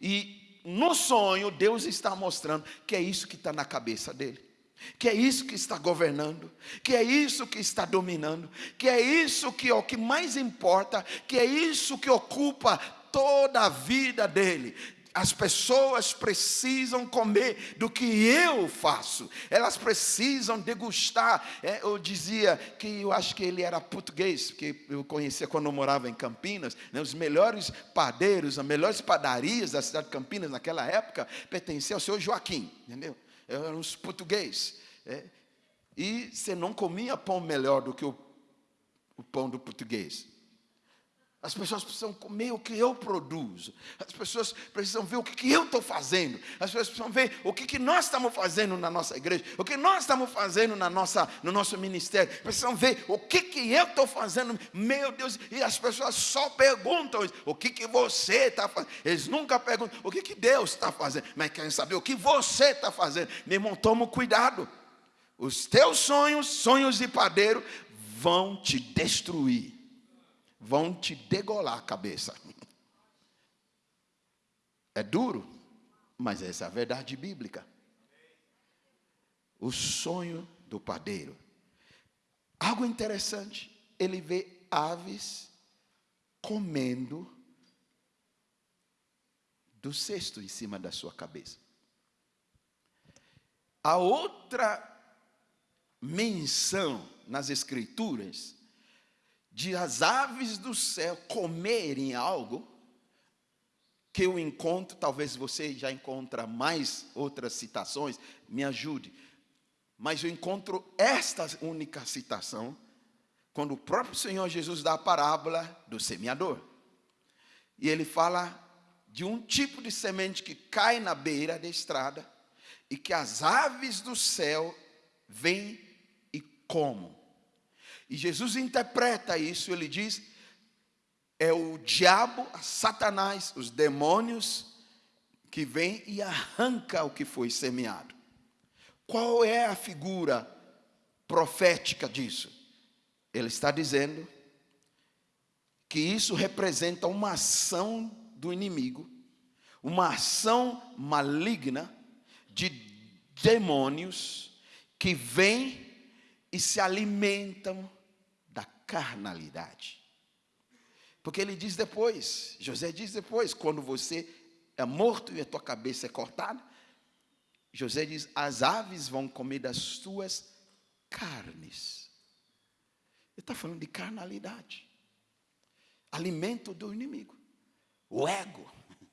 E no sonho, Deus está mostrando que é isso que está na cabeça dele, que é isso que está governando, que é isso que está dominando, que é isso que é o que mais importa, que é isso que ocupa toda a vida dele. As pessoas precisam comer do que eu faço, elas precisam degustar. É, eu dizia que eu acho que ele era português, porque eu conhecia quando eu morava em Campinas, né, os melhores padeiros, as melhores padarias da cidade de Campinas naquela época pertenciam ao senhor Joaquim, entendeu? Eram os portugueses. É, e você não comia pão melhor do que o, o pão do português. As pessoas precisam comer o que eu produzo. As pessoas precisam ver o que, eu estou fazendo. As pessoas precisam ver o que, nós estamos fazendo na nossa igreja. O que nós estamos fazendo na nossa, no nosso ministério. Precisam ver o que, que eu estou fazendo. Meu Deus, e as pessoas só perguntam o que, que você está fazendo. Eles nunca perguntam o que, que Deus está fazendo. Mas querem saber o que você está fazendo. Meu irmão, toma cuidado. Os teus sonhos, sonhos de padeiro, vão te destruir vão te degolar a cabeça. É duro, mas essa é a verdade bíblica. O sonho do padeiro. Algo interessante, ele vê aves comendo do cesto em cima da sua cabeça. A outra menção nas escrituras de as aves do céu comerem algo, que eu encontro, talvez você já encontra mais outras citações, me ajude. Mas eu encontro esta única citação quando o próprio Senhor Jesus dá a parábola do semeador. E ele fala de um tipo de semente que cai na beira da estrada e que as aves do céu vêm e comem. E Jesus interpreta isso, ele diz: é o diabo, Satanás, os demônios que vem e arranca o que foi semeado. Qual é a figura profética disso? Ele está dizendo que isso representa uma ação do inimigo, uma ação maligna de demônios que vêm e se alimentam carnalidade. Porque ele diz depois, José diz depois, quando você é morto e a tua cabeça é cortada, José diz: as aves vão comer das tuas carnes. Ele está falando de carnalidade, alimento do inimigo, o ego. (laughs)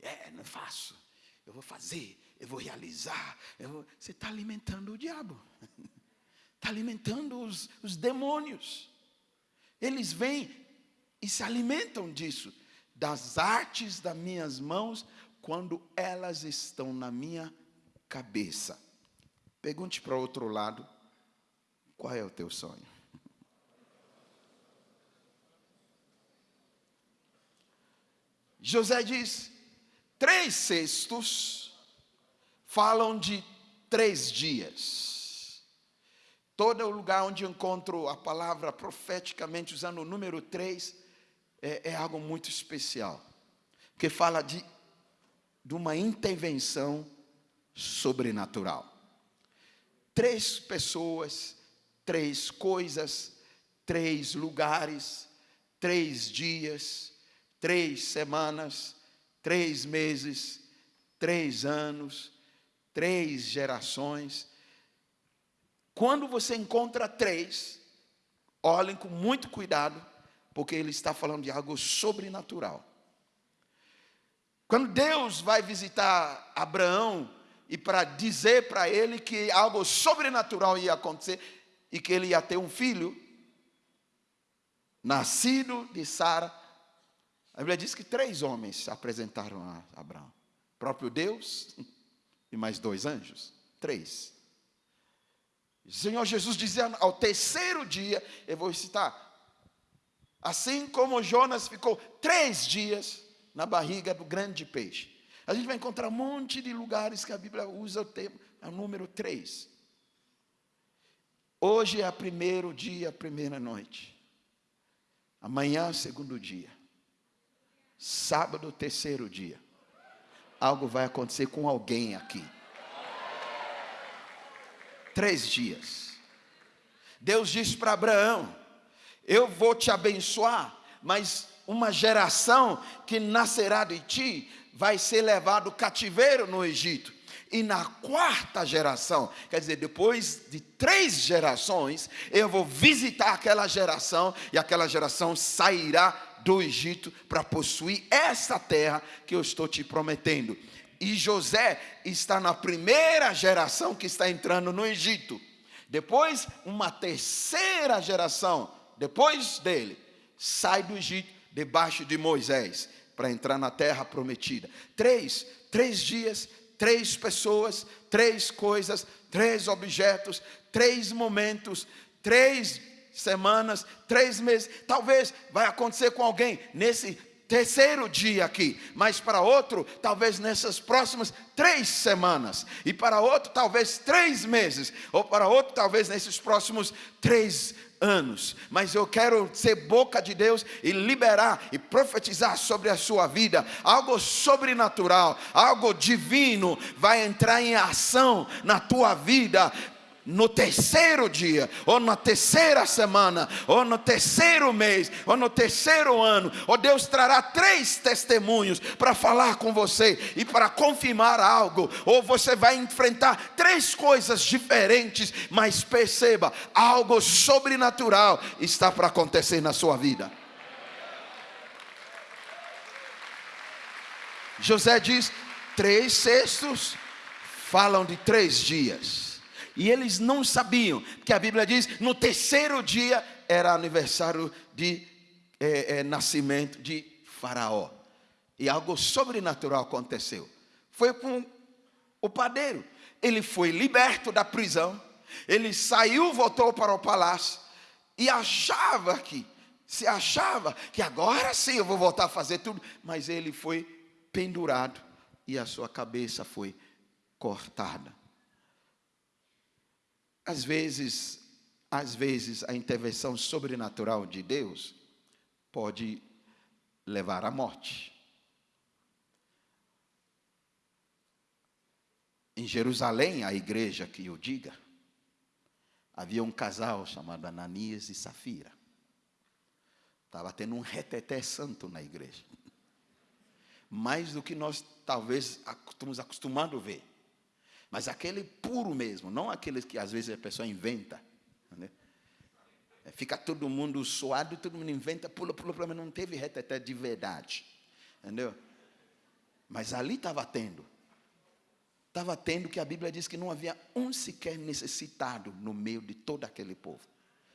É, não faço, eu vou fazer, eu vou realizar. Eu vou... Você está alimentando o diabo, (laughs) está alimentando os, os demônios. Eles vêm e se alimentam disso, das artes das minhas mãos, quando elas estão na minha cabeça. Pergunte para o outro lado: qual é o teu sonho? José diz: três cestos falam de três dias. Todo lugar onde encontro a palavra profeticamente usando o número 3 é, é algo muito especial. Que fala de, de uma intervenção sobrenatural. Três pessoas, três coisas, três lugares, três dias, três semanas, três meses, três anos, três gerações quando você encontra três, olhem com muito cuidado, porque ele está falando de algo sobrenatural. Quando Deus vai visitar Abraão e para dizer para ele que algo sobrenatural ia acontecer e que ele ia ter um filho, nascido de Sara, a Bíblia diz que três homens se apresentaram a Abraão: próprio Deus (laughs) e mais dois anjos. Três. O Senhor Jesus dizia ao terceiro dia, eu vou citar, assim como Jonas ficou três dias na barriga do grande peixe. A gente vai encontrar um monte de lugares que a Bíblia usa o termo, é o número três. Hoje é o primeiro dia, a primeira noite. Amanhã, segundo dia. Sábado, terceiro dia. Algo vai acontecer com alguém aqui três dias. Deus disse para Abraão: Eu vou te abençoar, mas uma geração que nascerá de ti vai ser levado cativeiro no Egito. E na quarta geração, quer dizer, depois de três gerações, eu vou visitar aquela geração e aquela geração sairá do Egito para possuir essa terra que eu estou te prometendo. E José está na primeira geração que está entrando no Egito. Depois, uma terceira geração, depois dele, sai do Egito debaixo de Moisés para entrar na terra prometida. Três, três dias, três pessoas, três coisas, três objetos, três momentos, três semanas, três meses. Talvez vai acontecer com alguém nesse terceiro dia aqui, mas para outro, talvez nessas próximas três semanas, e para outro, talvez três meses, ou para outro, talvez nesses próximos três anos. Mas eu quero ser boca de Deus e liberar e profetizar sobre a sua vida algo sobrenatural, algo divino vai entrar em ação na tua vida no terceiro dia, ou na terceira semana, ou no terceiro mês, ou no terceiro ano, ou Deus trará três testemunhos para falar com você e para confirmar algo, ou você vai enfrentar três coisas diferentes, mas perceba, algo sobrenatural está para acontecer na sua vida. José diz: três cestos falam de três dias. E eles não sabiam, porque a Bíblia diz: no terceiro dia era aniversário de é, é, nascimento de Faraó. E algo sobrenatural aconteceu. Foi com o padeiro. Ele foi liberto da prisão. Ele saiu, voltou para o palácio e achava que, se achava que agora sim eu vou voltar a fazer tudo, mas ele foi pendurado e a sua cabeça foi cortada. Às vezes, às vezes a intervenção sobrenatural de Deus pode levar à morte. Em Jerusalém, a igreja que eu diga, havia um casal chamado Ananias e Safira. Estava tendo um reteté santo na igreja. Mais do que nós talvez estamos acostumados a ver. Mas aquele puro mesmo, não aqueles que às vezes a pessoa inventa. Né? Fica todo mundo suado, todo mundo inventa, pula, pula, pula, mas não teve reteté de verdade. Entendeu? Mas ali estava tendo. Estava tendo que a Bíblia diz que não havia um sequer necessitado no meio de todo aquele povo.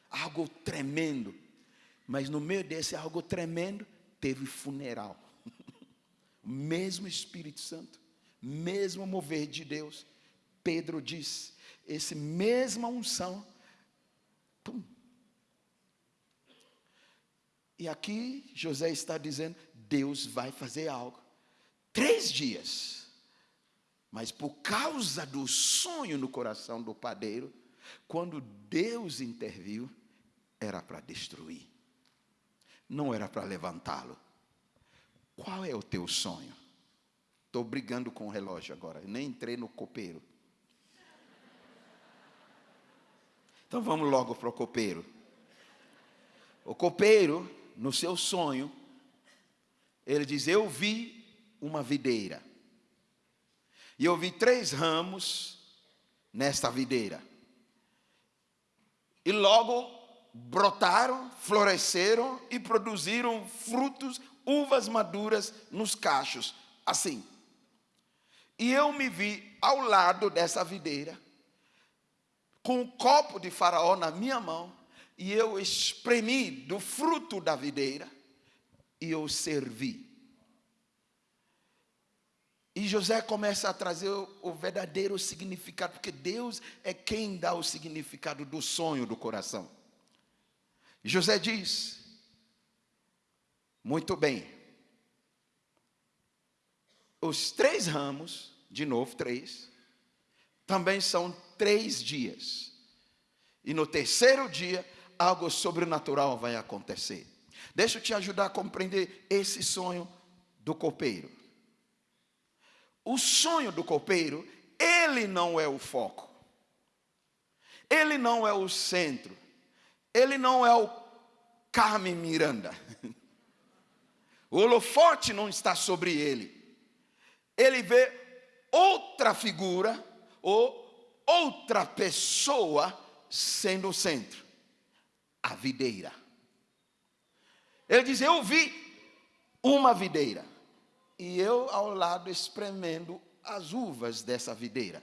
Algo tremendo. Mas no meio desse algo tremendo, teve funeral. (laughs) mesmo Espírito Santo, mesmo mover de Deus, Pedro diz, esse mesma unção, pum. E aqui José está dizendo, Deus vai fazer algo. Três dias. Mas por causa do sonho no coração do padeiro, quando Deus interviu, era para destruir. Não era para levantá-lo. Qual é o teu sonho? Estou brigando com o relógio agora. nem entrei no copeiro. Então vamos logo para o copeiro. O copeiro, no seu sonho, ele diz: Eu vi uma videira. E eu vi três ramos nesta videira. E logo brotaram, floresceram e produziram frutos, uvas maduras nos cachos, assim. E eu me vi ao lado dessa videira, com um copo de faraó na minha mão, e eu espremi do fruto da videira, e eu servi. E José começa a trazer o, o verdadeiro significado, porque Deus é quem dá o significado do sonho do coração. José diz: Muito bem, os três ramos, de novo, três, também são três dias. E no terceiro dia, algo sobrenatural vai acontecer. Deixa eu te ajudar a compreender esse sonho do copeiro. O sonho do copeiro, ele não é o foco. Ele não é o centro. Ele não é o Carmen Miranda. (laughs) O holofote não está sobre ele ele vê outra figura ou outra pessoa sendo o centro a videira. Ele diz: Eu vi uma videira e eu ao lado espremendo as uvas dessa videira.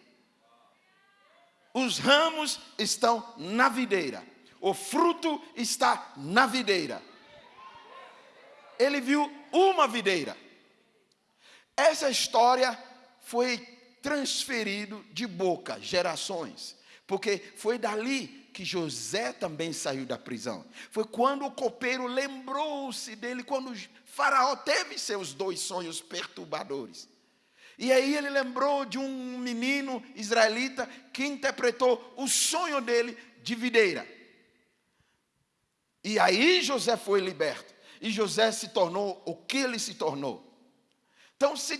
Os ramos estão na videira, o fruto está na videira. Ele viu uma videira. Essa história foi transferido de boca, gerações, porque foi dali que José também saiu da prisão. Foi quando o copeiro lembrou-se dele, quando Faraó teve seus dois sonhos perturbadores. E aí ele lembrou de um menino israelita que interpretou o sonho dele de videira. E aí José foi liberto. E José se tornou o que ele se tornou. Então se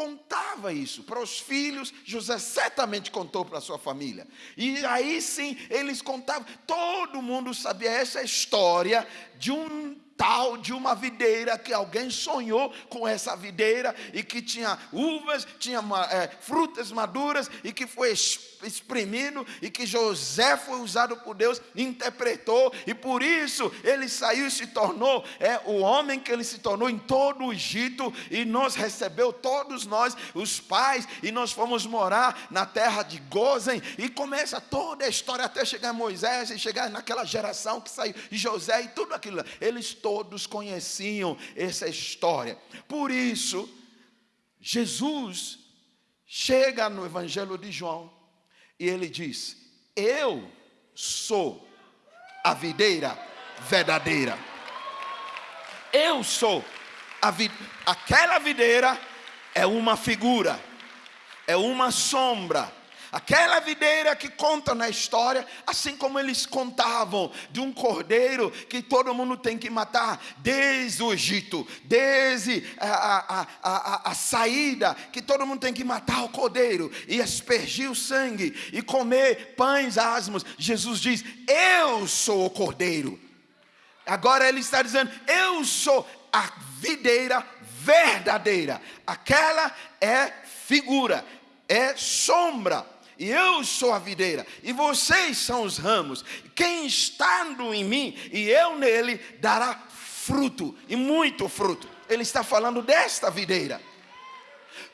contava isso para os filhos, José certamente contou para a sua família. E aí sim, eles contavam, todo mundo sabia essa história de um tal de uma videira que alguém sonhou com essa videira e que tinha uvas, tinha é, frutas maduras e que foi exprimido e que José foi usado por Deus, interpretou e por isso ele saiu e se tornou é o homem que ele se tornou em todo o Egito e nos recebeu todos nós, os pais, e nós fomos morar na terra de Gozen e começa toda a história até chegar Moisés e chegar naquela geração que saiu de José e tudo aquilo. Eles todos conheciam essa história. Por isso, Jesus chega no Evangelho de João e ele diz: Eu sou a videira verdadeira. Eu sou a vid aquela videira é uma figura, é uma sombra Aquela videira que conta na história, assim como eles contavam de um cordeiro que todo mundo tem que matar, desde o Egito, desde a, a, a, a, saída, que todo mundo tem que matar o cordeiro e aspergir o sangue e comer pães asmos. Jesus diz: Eu sou o cordeiro. Agora ele está dizendo: Eu sou a videira verdadeira. Aquela é figura, é sombra e eu sou a videira, e vocês são os ramos. Quem estando em mim e eu nele dará fruto, e muito fruto. Ele está falando desta videira.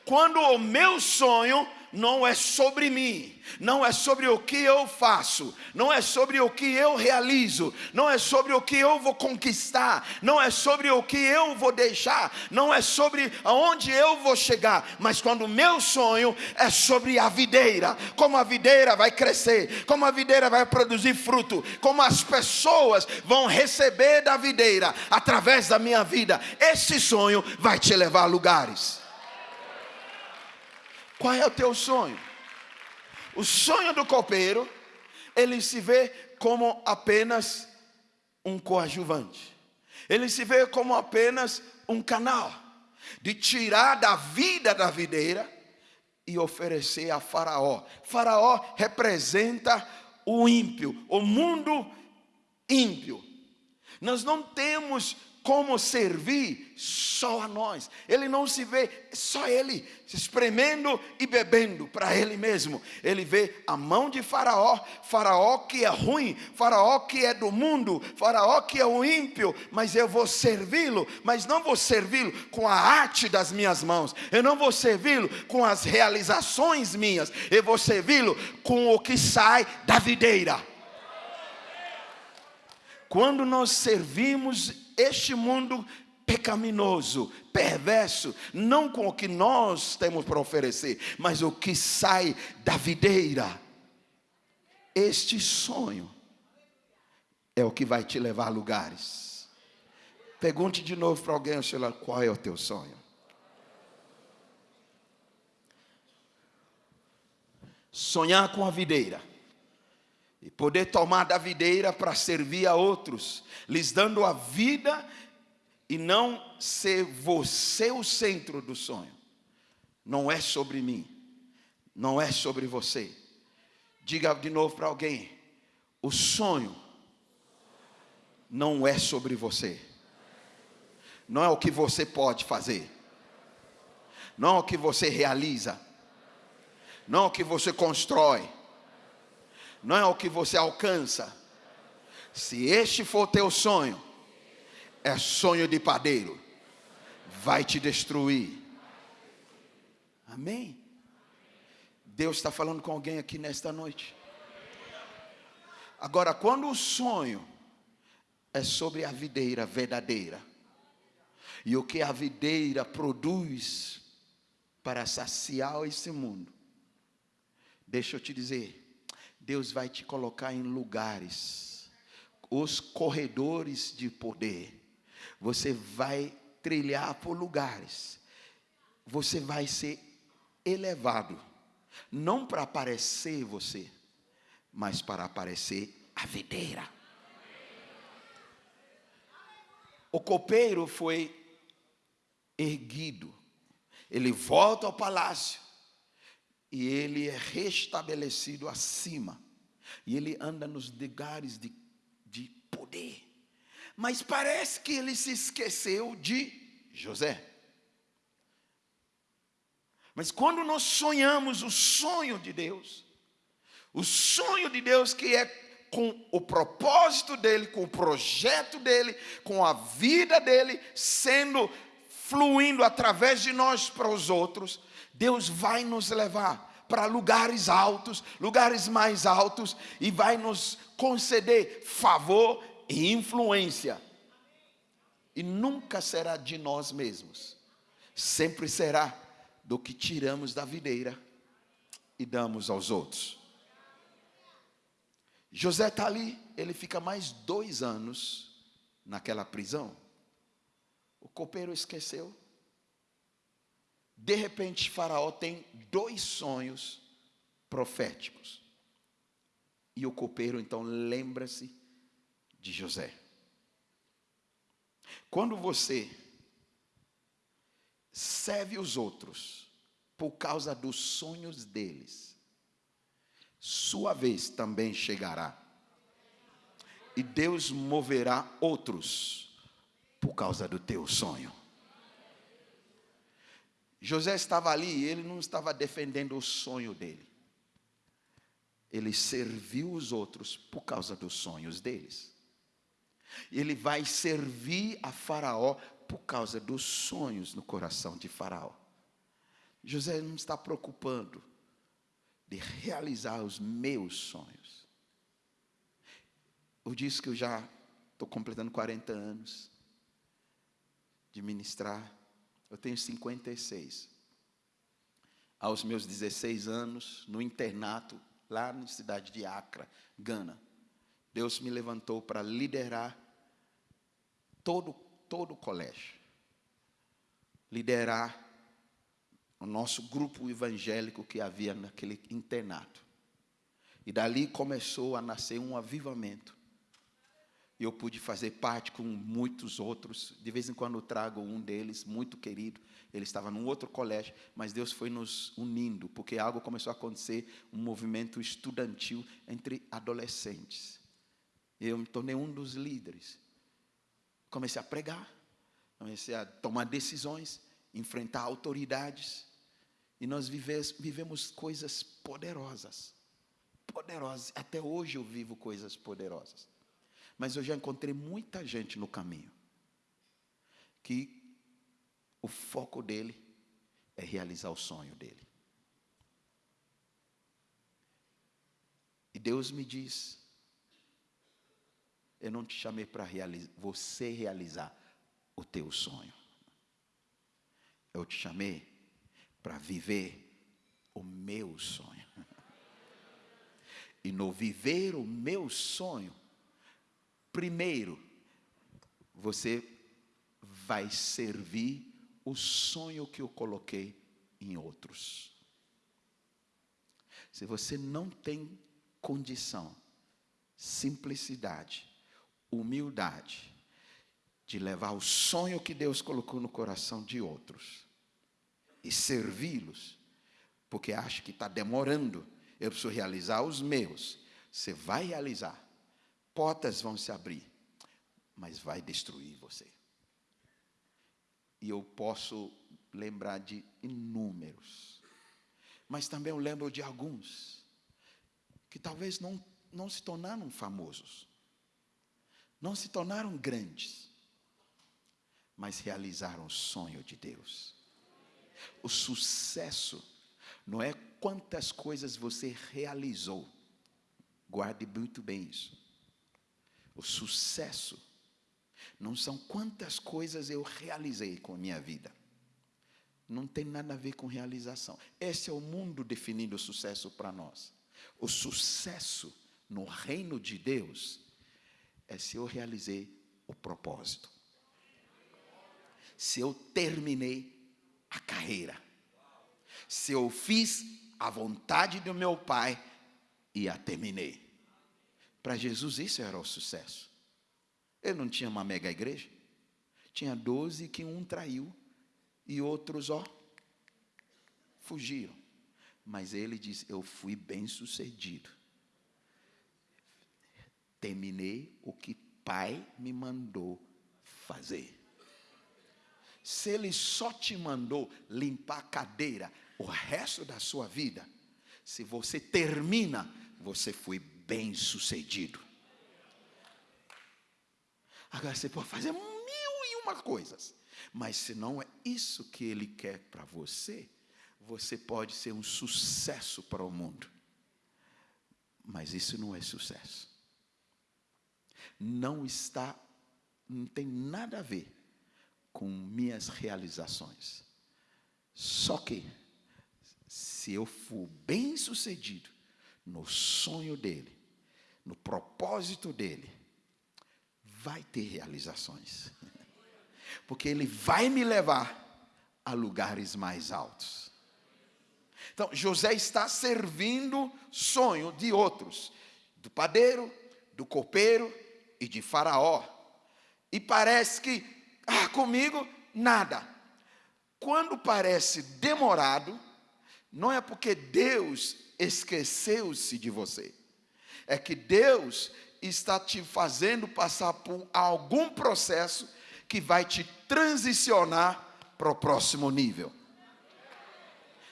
Quando o meu sonho não é sobre mim, não é sobre o que eu faço, não é sobre o que eu realizo, não é sobre o que eu vou conquistar, não é sobre o que eu vou deixar, não é sobre aonde eu vou chegar, mas quando o meu sonho é sobre a videira, como a videira vai crescer, como a videira vai produzir fruto, como as pessoas vão receber da videira através da minha vida, esse sonho vai te levar a lugares. Qual é o teu sonho? O sonho do copeiro, ele se vê como apenas um coadjuvante. Ele se vê como apenas um canal de tirar da vida da videira e oferecer a Faraó. Faraó representa o ímpio, o mundo ímpio. Nós não temos como servir só a nós. Ele não se vê só ele se espremendo e bebendo para ele mesmo. Ele vê a mão de Faraó, Faraó que é ruim, Faraó que é do mundo, Faraó que é o ímpio, mas eu vou servi-lo, mas não vou servi-lo com a arte das minhas mãos. Eu não vou servi-lo com as realizações minhas. Eu vou servi-lo com o que sai da videira. Quando nós servimos este mundo pecaminoso, perverso, não com o que nós temos para oferecer, mas o que sai da videira. Este sonho é o que vai te levar a lugares. Pergunte de novo para alguém, qual é o teu sonho? Sonhar com a videira e poder tomar da videira para servir a outros, lhes dando a vida e não ser você o centro do sonho. Não é sobre mim, não é sobre você. Diga de novo para alguém: o sonho não é sobre você, não é o que você pode fazer, não é o que você realiza, não é o que você constrói, não é o que você alcança. Se este for teu sonho, é sonho de padeiro, vai te destruir. Amém? Deus está falando com alguém aqui nesta noite. Agora, quando o sonho é sobre a videira verdadeira, e o que a videira produz para saciar esse mundo, deixa eu te dizer, Deus vai te colocar em lugares, os corredores de poder. Você vai trilhar por lugares. Você vai ser elevado, não para aparecer você, mas para aparecer a videira. O copeiro foi erguido. Ele volta ao palácio e ele é restabelecido acima. E ele anda nos lugares de, de poder. Mas parece que ele se esqueceu de José. Mas quando nós sonhamos o sonho de Deus, o sonho de Deus que é com o propósito dele, com o projeto dele, com a vida dele sendo fluindo através de nós para os outros, Deus vai nos levar para lugares altos, lugares mais altos, e vai nos conceder favor e influência. E nunca será de nós mesmos, sempre será do que tiramos da videira e damos aos outros. José está ali, ele fica mais dois anos naquela prisão. O copeiro esqueceu. De repente, Faraó tem dois sonhos proféticos. E o copeiro então lembra-se de José. Quando você serve os outros por causa dos sonhos deles, sua vez também chegará. E Deus moverá outros por causa do teu sonho. José estava ali e ele não estava defendendo o sonho dele. Ele serviu os outros por causa dos sonhos deles. Ele vai servir a Faraó por causa dos sonhos no coração de Faraó. José não está preocupando de realizar os meus sonhos. Eu disse que eu já estou completando 40 anos de ministrar eu tenho 56. Aos meus 16 anos, no internato, lá na cidade de Accra, Gana, Deus me levantou para liderar todo, todo o colégio. Liderar o nosso grupo evangélico que havia naquele internato. E dali começou a nascer um avivamento eu pude fazer parte com muitos outros. De vez em quando eu trago um deles, muito querido. Ele estava num outro colégio, mas Deus foi nos unindo, porque algo começou a acontecer, um movimento estudantil entre adolescentes. Eu me tornei um dos líderes. Comecei a pregar, comecei a tomar decisões, enfrentar autoridades. E nós vivemos, vivemos coisas poderosas. Poderosas. Até hoje eu vivo coisas poderosas. Mas eu já encontrei muita gente no caminho que o foco dele é realizar o sonho dele. E Deus me diz: Eu não te chamei para você realizar o teu sonho. Eu te chamei para viver o meu sonho. (laughs) E no viver o meu sonho, primeiro, você vai servir o sonho que eu coloquei em outros. Se você não tem condição, simplicidade, humildade, de levar o sonho que Deus colocou no coração de outros e servi-los, porque acha que está demorando, eu preciso realizar os meus. Você vai realizar, portas vão se abrir, mas vai destruir você. E eu posso lembrar de inúmeros, mas também eu lembro de alguns que talvez não, não se tornaram famosos, não se tornaram grandes, mas realizaram o sonho de Deus. O sucesso não é quantas coisas você realizou, guarde muito bem isso. O sucesso não são quantas coisas eu realizei com a minha vida. Não tem nada a ver com realização. Esse é o mundo definindo o sucesso para nós. O sucesso no reino de Deus é se eu realizei o propósito. Se eu terminei a carreira. Se eu fiz a vontade do meu Pai e a terminei. Para Jesus isso era o sucesso. Ele não tinha uma mega igreja. Tinha doze que um traiu e outros, ó, fugiram. Mas ele diz: Eu fui bem sucedido. Terminei o que Pai me mandou fazer. Se ele só te mandou limpar a cadeira o resto da sua vida, se você termina, você foi bem sucedido. Agora você pode fazer mil e uma coisas, mas se não é isso que ele quer para você, você pode ser um sucesso para o mundo. Mas isso não é sucesso. Não está, não tem nada a ver com minhas realizações. Só que, se eu for bem sucedido no sonho dele, no propósito dele, vai ter realizações. Porque ele vai me levar a lugares mais altos. Então, José está servindo sonho de outros, do padeiro, do copeiro e de Faraó. E parece que ah, comigo, nada. Quando parece demorado, não é porque Deus esqueceu-se de você, é que Deus está te fazendo passar por algum processo que vai te transicionar para o próximo nível.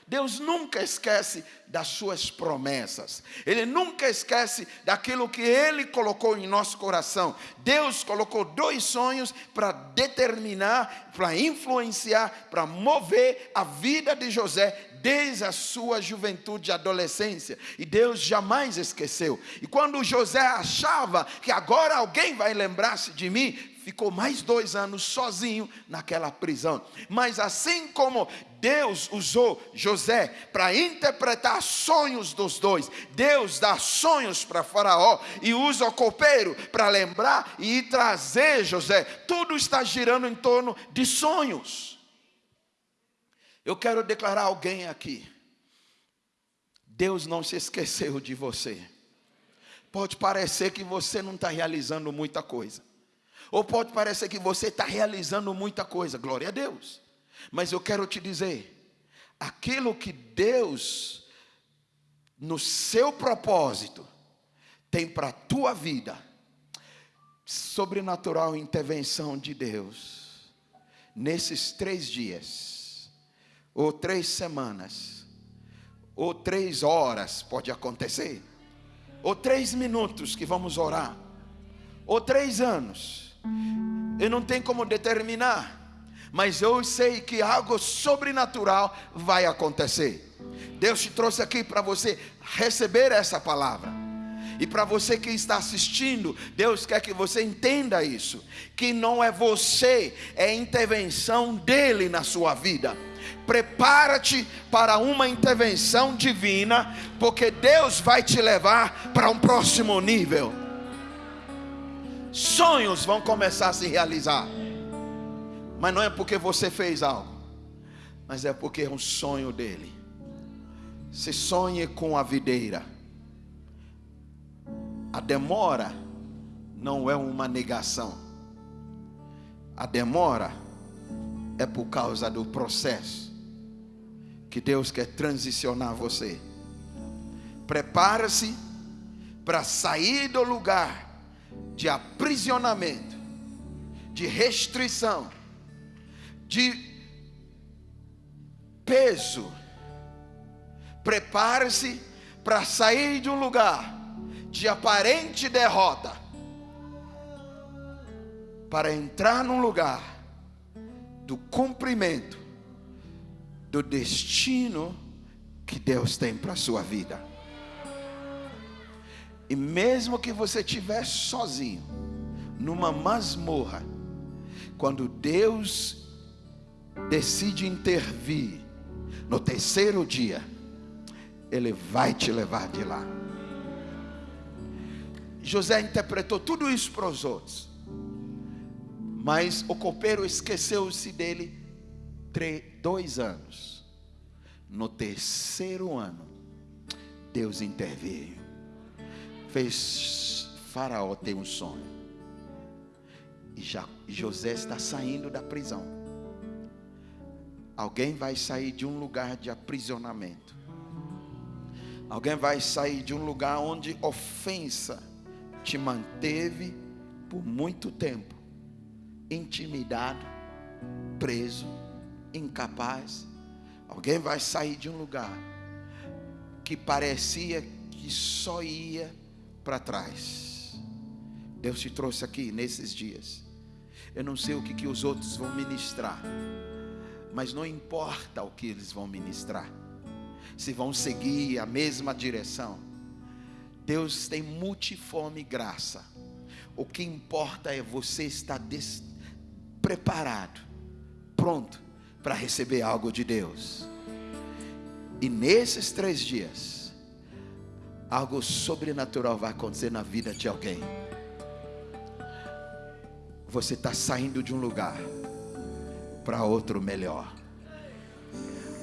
Deus nunca esquece das suas promessas. Ele nunca esquece daquilo que ele colocou em nosso coração. Deus colocou dois sonhos para determinar, para influenciar, para mover a vida de José desde a sua juventude e adolescência. E Deus jamais esqueceu. E quando José achava que agora alguém vai lembrar-se de mim, ficou mais dois anos sozinho naquela prisão. Mas assim como Deus usou José para interpretar sonhos dos dois, Deus dá sonhos para Faraó e usa o copeiro para lembrar e trazer José. Tudo está girando em torno de sonhos. Eu quero declarar alguém aqui. Deus não se esqueceu de você. Pode parecer que você não está realizando muita coisa. Ou pode parecer que você está realizando muita coisa, glória a Deus. Mas eu quero te dizer, aquilo que Deus, no seu propósito, tem para a tua vida, sobrenatural intervenção de Deus, nesses três dias, ou três semanas, ou três horas, pode acontecer, ou três minutos que vamos orar, ou três anos, eu não tenho como determinar, mas eu sei que algo sobrenatural vai acontecer. Deus te trouxe aqui para você receber essa palavra. E para você que está assistindo, Deus quer que você entenda isso: que não é você, é intervenção dele na sua vida. Prepara-te para uma intervenção divina, porque Deus vai te levar para um próximo nível. Sonhos vão começar a se realizar, mas não é porque você fez algo, mas é porque é um sonho dele. Se sonhe com a videira a demora não é uma negação. A demora é por causa do processo que Deus quer transicionar você. Prepara-se para sair do lugar de aprisionamento, de restrição, de peso. Prepare-se para sair de um lugar de aparente derrota para entrar num lugar do cumprimento do destino que Deus tem para a sua vida. E mesmo que você estiver sozinho, numa masmorra, quando Deus decide intervir no terceiro dia, Ele vai te levar de lá. José interpretou tudo isso para os outros. Mas o copeiro esqueceu-se dele dois anos. No terceiro ano, Deus interveio. Fez Faraó ter um sonho. E já, José está saindo da prisão. Alguém vai sair de um lugar de aprisionamento. Alguém vai sair de um lugar onde ofensa te manteve por muito tempo intimidado, preso, incapaz. Alguém vai sair de um lugar que parecia que só ia para trás. Deus te trouxe aqui nesses dias. Eu não sei o que, que os outros vão ministrar, mas não importa o que eles vão ministrar, se vão seguir a mesma direção Deus tem multiforme graça. O que importa é você estar preparado, pronto para receber algo de Deus. E nesses três dias, algo sobrenatural vai acontecer na vida de alguém. Você está saindo de um lugar para outro melhor.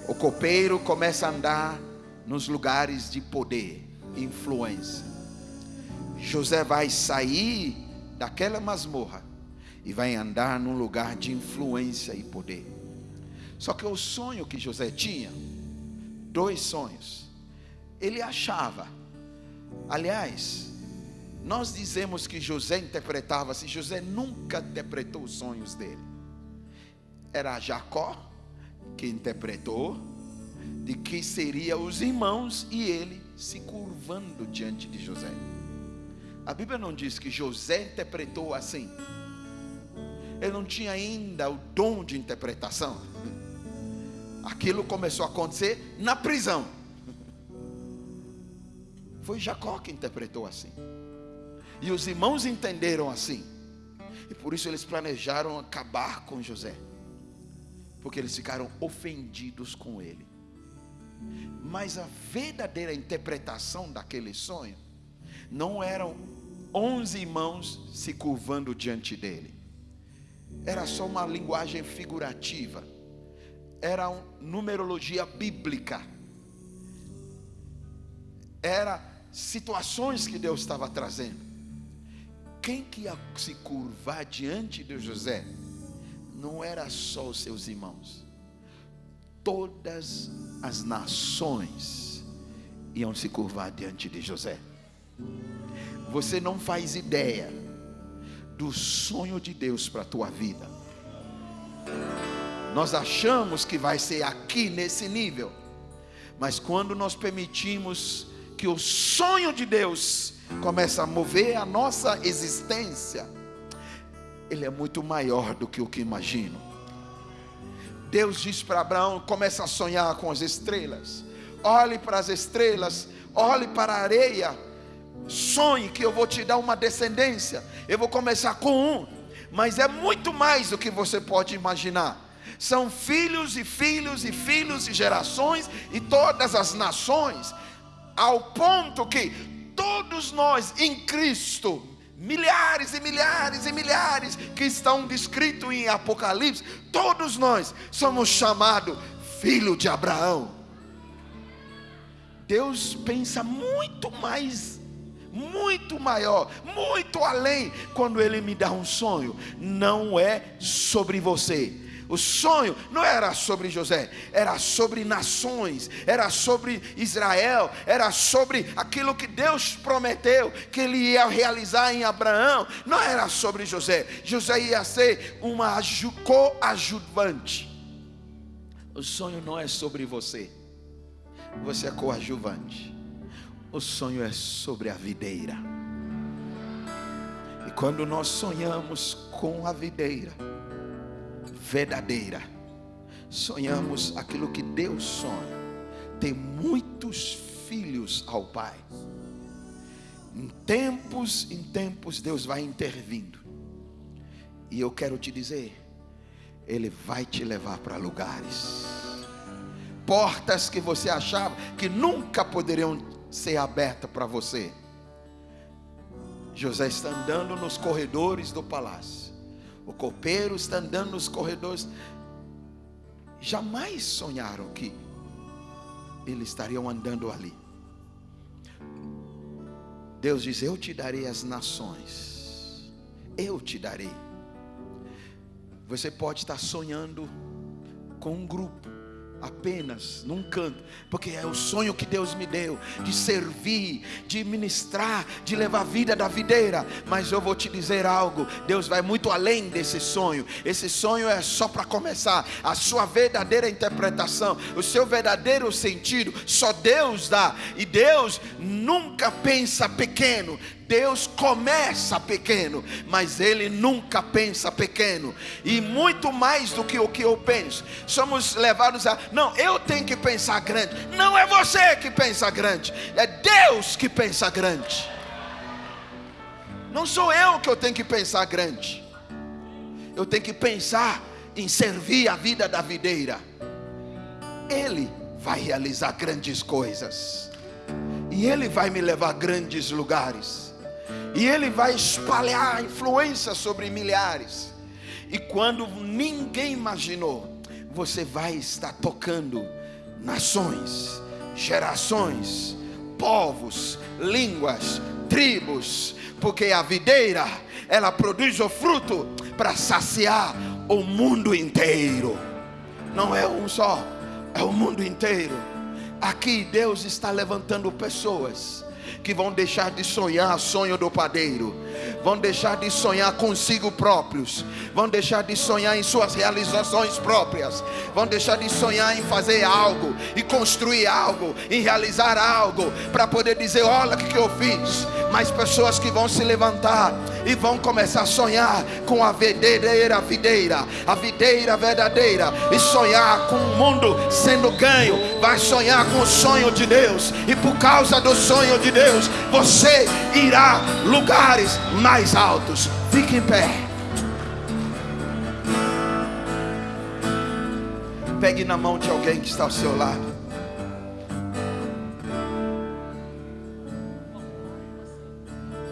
O copeiro começa a andar nos lugares de poder influência. José vai sair daquela masmorra e vai andar num lugar de influência e poder. Só que o sonho que José tinha, dois sonhos, ele achava, aliás, nós dizemos que José interpretava, se José nunca interpretou os sonhos dele, era Jacó que interpretou, de que seria os irmãos e ele se curvando diante de José. A Bíblia não diz que José interpretou assim. Ele não tinha ainda o dom de interpretação. Aquilo começou a acontecer na prisão. Foi Jacó que interpretou assim. E os irmãos entenderam assim. E por isso eles planejaram acabar com José. Porque eles ficaram ofendidos com ele. Mas a verdadeira interpretação daquele sonho não eram onze irmãos se curvando diante dele. Era só uma linguagem figurativa. Era uma numerologia bíblica. Era situações que Deus estava trazendo. Quem que ia se curvar diante de José não era só os seus irmãos todas as nações iam se curvar diante de José. Você não faz ideia do sonho de Deus para a tua vida. Nós achamos que vai ser aqui nesse nível, mas quando nós permitimos que o sonho de Deus comece a mover a nossa existência, ele é muito maior do que o que imagino. Deus diz para Abraão: começa a sonhar com as estrelas. Olhe para as estrelas, olhe para a areia. sonhe que eu vou te dar uma descendência. Eu vou começar com um, mas é muito mais do que você pode imaginar. São filhos e filhos e filhos e gerações e todas as nações, ao ponto que todos nós em Cristo, milhares e milhares e milhares que estão descritos em Apocalipse, todos nós somos chamados filho de Abraão. Deus pensa muito mais, muito maior, muito além quando Ele me dá um sonho. Não é sobre você. O sonho não era sobre José, era sobre nações, era sobre Israel, era sobre aquilo que Deus prometeu que ele ia realizar em Abraão. Não era sobre José. José ia ser uma coadjuvante. O sonho não é sobre você você é coadjuvante. O sonho é sobre a videira. E quando nós sonhamos com a videira verdadeira, sonhamos aquilo que Deus sonha. Tem muitos filhos ao Pai. Em tempos, em tempos, Deus vai intervindo. E eu quero te dizer, Ele vai te levar para lugares portas que você achava que nunca poderiam ser abertas para você. José está andando nos corredores do palácio. O copeiro está andando nos corredores. Jamais sonharam que eles estariam andando ali. Deus diz: Eu te darei as nações. Eu te darei. Você pode estar sonhando com um grupo apenas num canto, porque é o sonho que Deus me deu de servir, de ministrar, de levar a vida da videira. Mas eu vou te dizer algo: Deus vai muito além desse sonho. Esse sonho é só para começar. A sua verdadeira interpretação, o seu verdadeiro sentido, só Deus dá. E Deus nunca pensa pequeno. Deus começa pequeno, mas Ele nunca pensa pequeno, e muito mais do que o que eu penso. Somos levados a, não, eu tenho que pensar grande. Não é você que pensa grande, é Deus que pensa grande. Não sou eu que eu tenho que pensar grande, eu tenho que pensar em servir a vida da videira. Ele vai realizar grandes coisas, e Ele vai me levar a grandes lugares e ele vai espalhar influência sobre milhares. E quando ninguém imaginou, você vai estar tocando nações, gerações, povos, línguas, tribos, porque a videira, ela produz o fruto para saciar o mundo inteiro. Não é um só, é o mundo inteiro. Aqui Deus está levantando pessoas que vão deixar de sonhar sonho do padeiro, vão deixar de sonhar consigo próprios, vão deixar de sonhar em suas realizações próprias, vão deixar de sonhar em fazer algo, e construir algo, em realizar algo, para poder dizer: olha o que eu fiz. Mas pessoas que vão se levantar e vão começar a sonhar com a verdadeira videira, a videira verdadeira, e sonhar com o mundo sendo ganho, vai sonhar com o sonho de Deus, e por causa do sonho de Deus, você irá lugares mais altos. Fique em pé. Pegue na mão de alguém que está ao seu lado.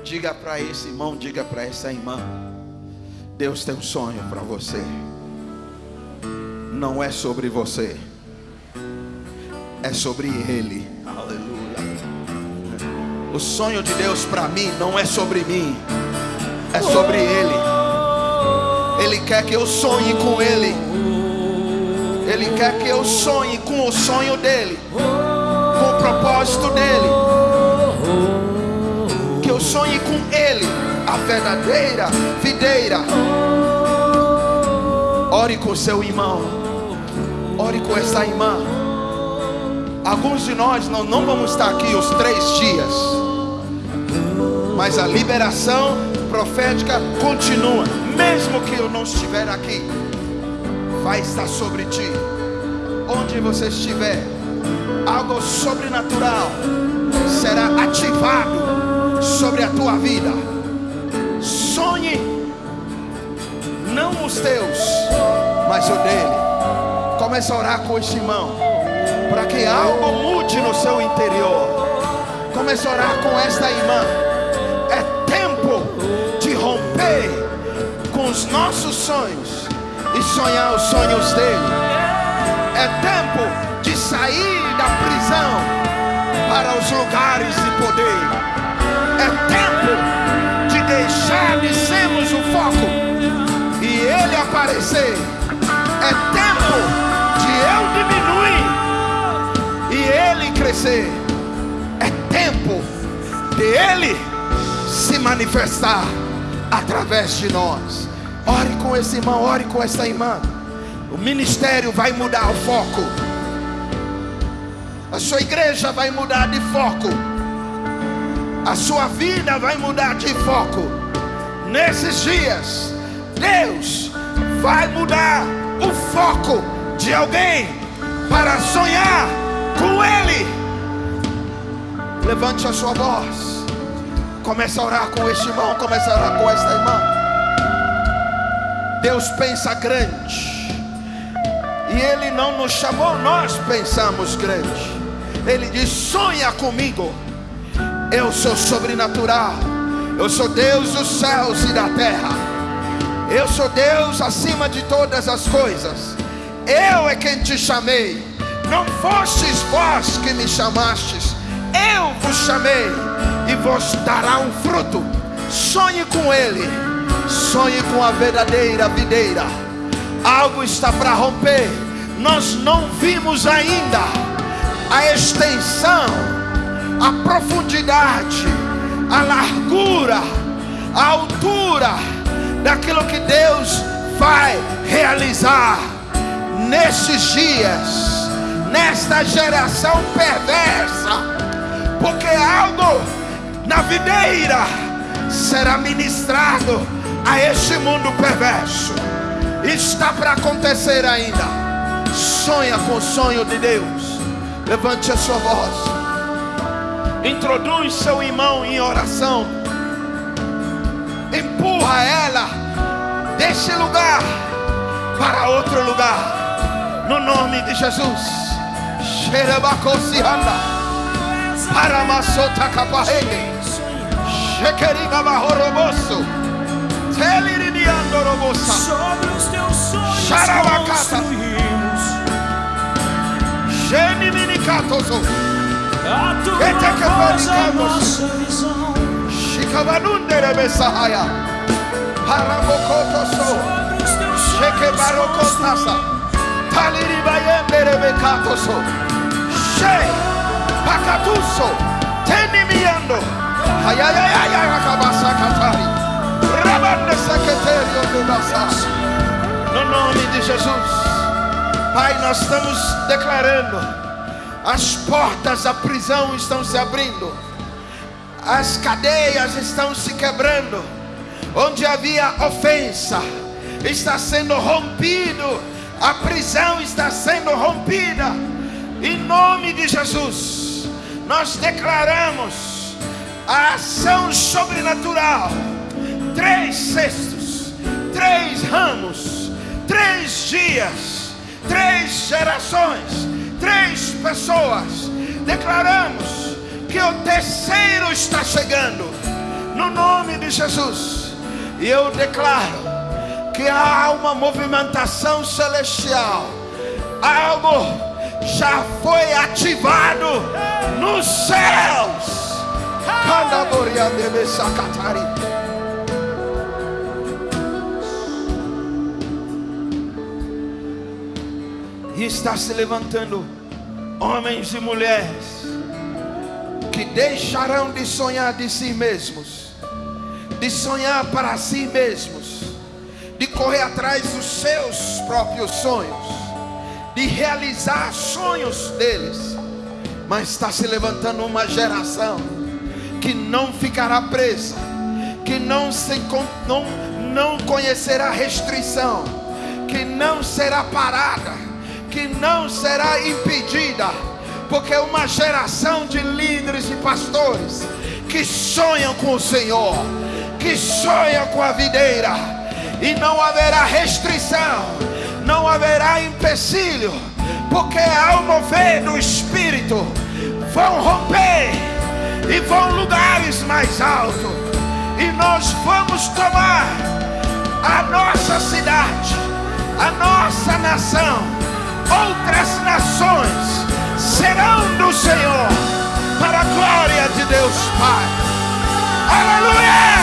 Diga para esse irmão, diga para essa irmã: Deus tem um sonho para você. Não é sobre você, é sobre Ele. Aleluia. O sonho de Deus para mim não é sobre mim, é sobre Ele. Ele quer que eu sonhe com Ele. Ele quer que eu sonhe com o sonho dele, com o propósito dele sonhe com Ele, a verdadeira videira. Ore com seu irmão, ore com essa irmã. Alguns de nós não, não vamos estar aqui os três dias, mas a liberação profética continua, mesmo que eu não estiver aqui, vai estar sobre ti, onde você estiver, algo sobrenatural será ativado tua vida. Sonhe não os teus, mas o dele. Comece a orar com esse irmão, para que algo mude no seu interior. Comece a orar com esta irmã. E sonhar os sonhos dele. É tempo de sair da prisão para os lugares de poder. É tempo de deixar de sermos o foco e ele aparecer. É tempo de eu diminuir e ele crescer. É tempo de ele se manifestar através de nós. Ore com esse irmão, ore com essa irmã. O ministério vai mudar o foco. A sua igreja vai mudar de foco. A sua vida vai mudar de foco. Nesses dias, Deus vai mudar o foco de alguém para sonhar com Ele. Levante a sua voz. Comece a orar com este irmão. Comece a orar com esta irmã. Deus pensa grande. E Ele não nos chamou, nós pensamos grande. Ele diz: sonha comigo. Eu sou sobrenatural. Eu sou Deus dos céus e da terra. Eu sou Deus acima de todas as coisas. Eu é quem te chamei. Não fostes vós que me chamastes. Eu vos chamei e vos dará um fruto. Sonhe com Ele. Sonhe com a verdadeira videira. Algo está para romper. Nós não vimos ainda a extensão, a profundidade, a largura, a altura daquilo que Deus vai realizar nesses dias, nesta geração perversa, porque algo na videira será ministrado a este mundo perverso. Está para acontecer ainda. Sonha com o sonho de Deus. Levante a sua voz. Introduz seu irmão em oração. Empurra ela desse lugar para outro lugar. No nome de Jesus. Xerebacocianda. Paramasota caparrele. Shekeriga barroroboso. Teliridiando robosa. Sobre os teus sonhos Xarabacata. construímos Geniminicatoso. a tua Eita que voz, a fabricamos. nossa visão Shikabanundere besahaya. Paramokotoso. sobre os teus Sheke sonhos barokotasa. Taliribayendere bekatoso. She. Pakatuso. Tenimiando. Ayayayaya No nome de Jesus. Pai, nós estamos declarando. As portas da prisão estão se abrindo. As cadeias estão se quebrando. Onde havia ofensa, está sendo rompido. A prisão está sendo rompida. Em nome de Jesus, nós declaramos a ação sobrenatural. Três cestos, três ramos, três dias, três gerações, três pessoas. Declaramos que o terceiro está chegando, no nome de Jesus. E eu declaro que há uma movimentação celestial, algo já foi ativado nos céus. Kandaboreandebe E está se levantando homens e mulheres que deixarão de sonhar de si mesmos, de sonhar para si mesmos, de correr atrás dos seus próprios sonhos, de realizar sonhos deles, mas está se levantando uma geração que não ficará presa, que não, se, não, não conhecerá restrição, que não será parada, que não será impedida, porque uma geração de líderes e pastores que sonham com o Senhor, que sonham com a videira, e não haverá restrição, não haverá empecilho, porque ao mover do Espírito vão romper e vão lugares mais altos, e nós vamos tomar a nossa cidade, a nossa nação, outras nações serão do Senhor, para a glória de Deus Pai. Aleluia!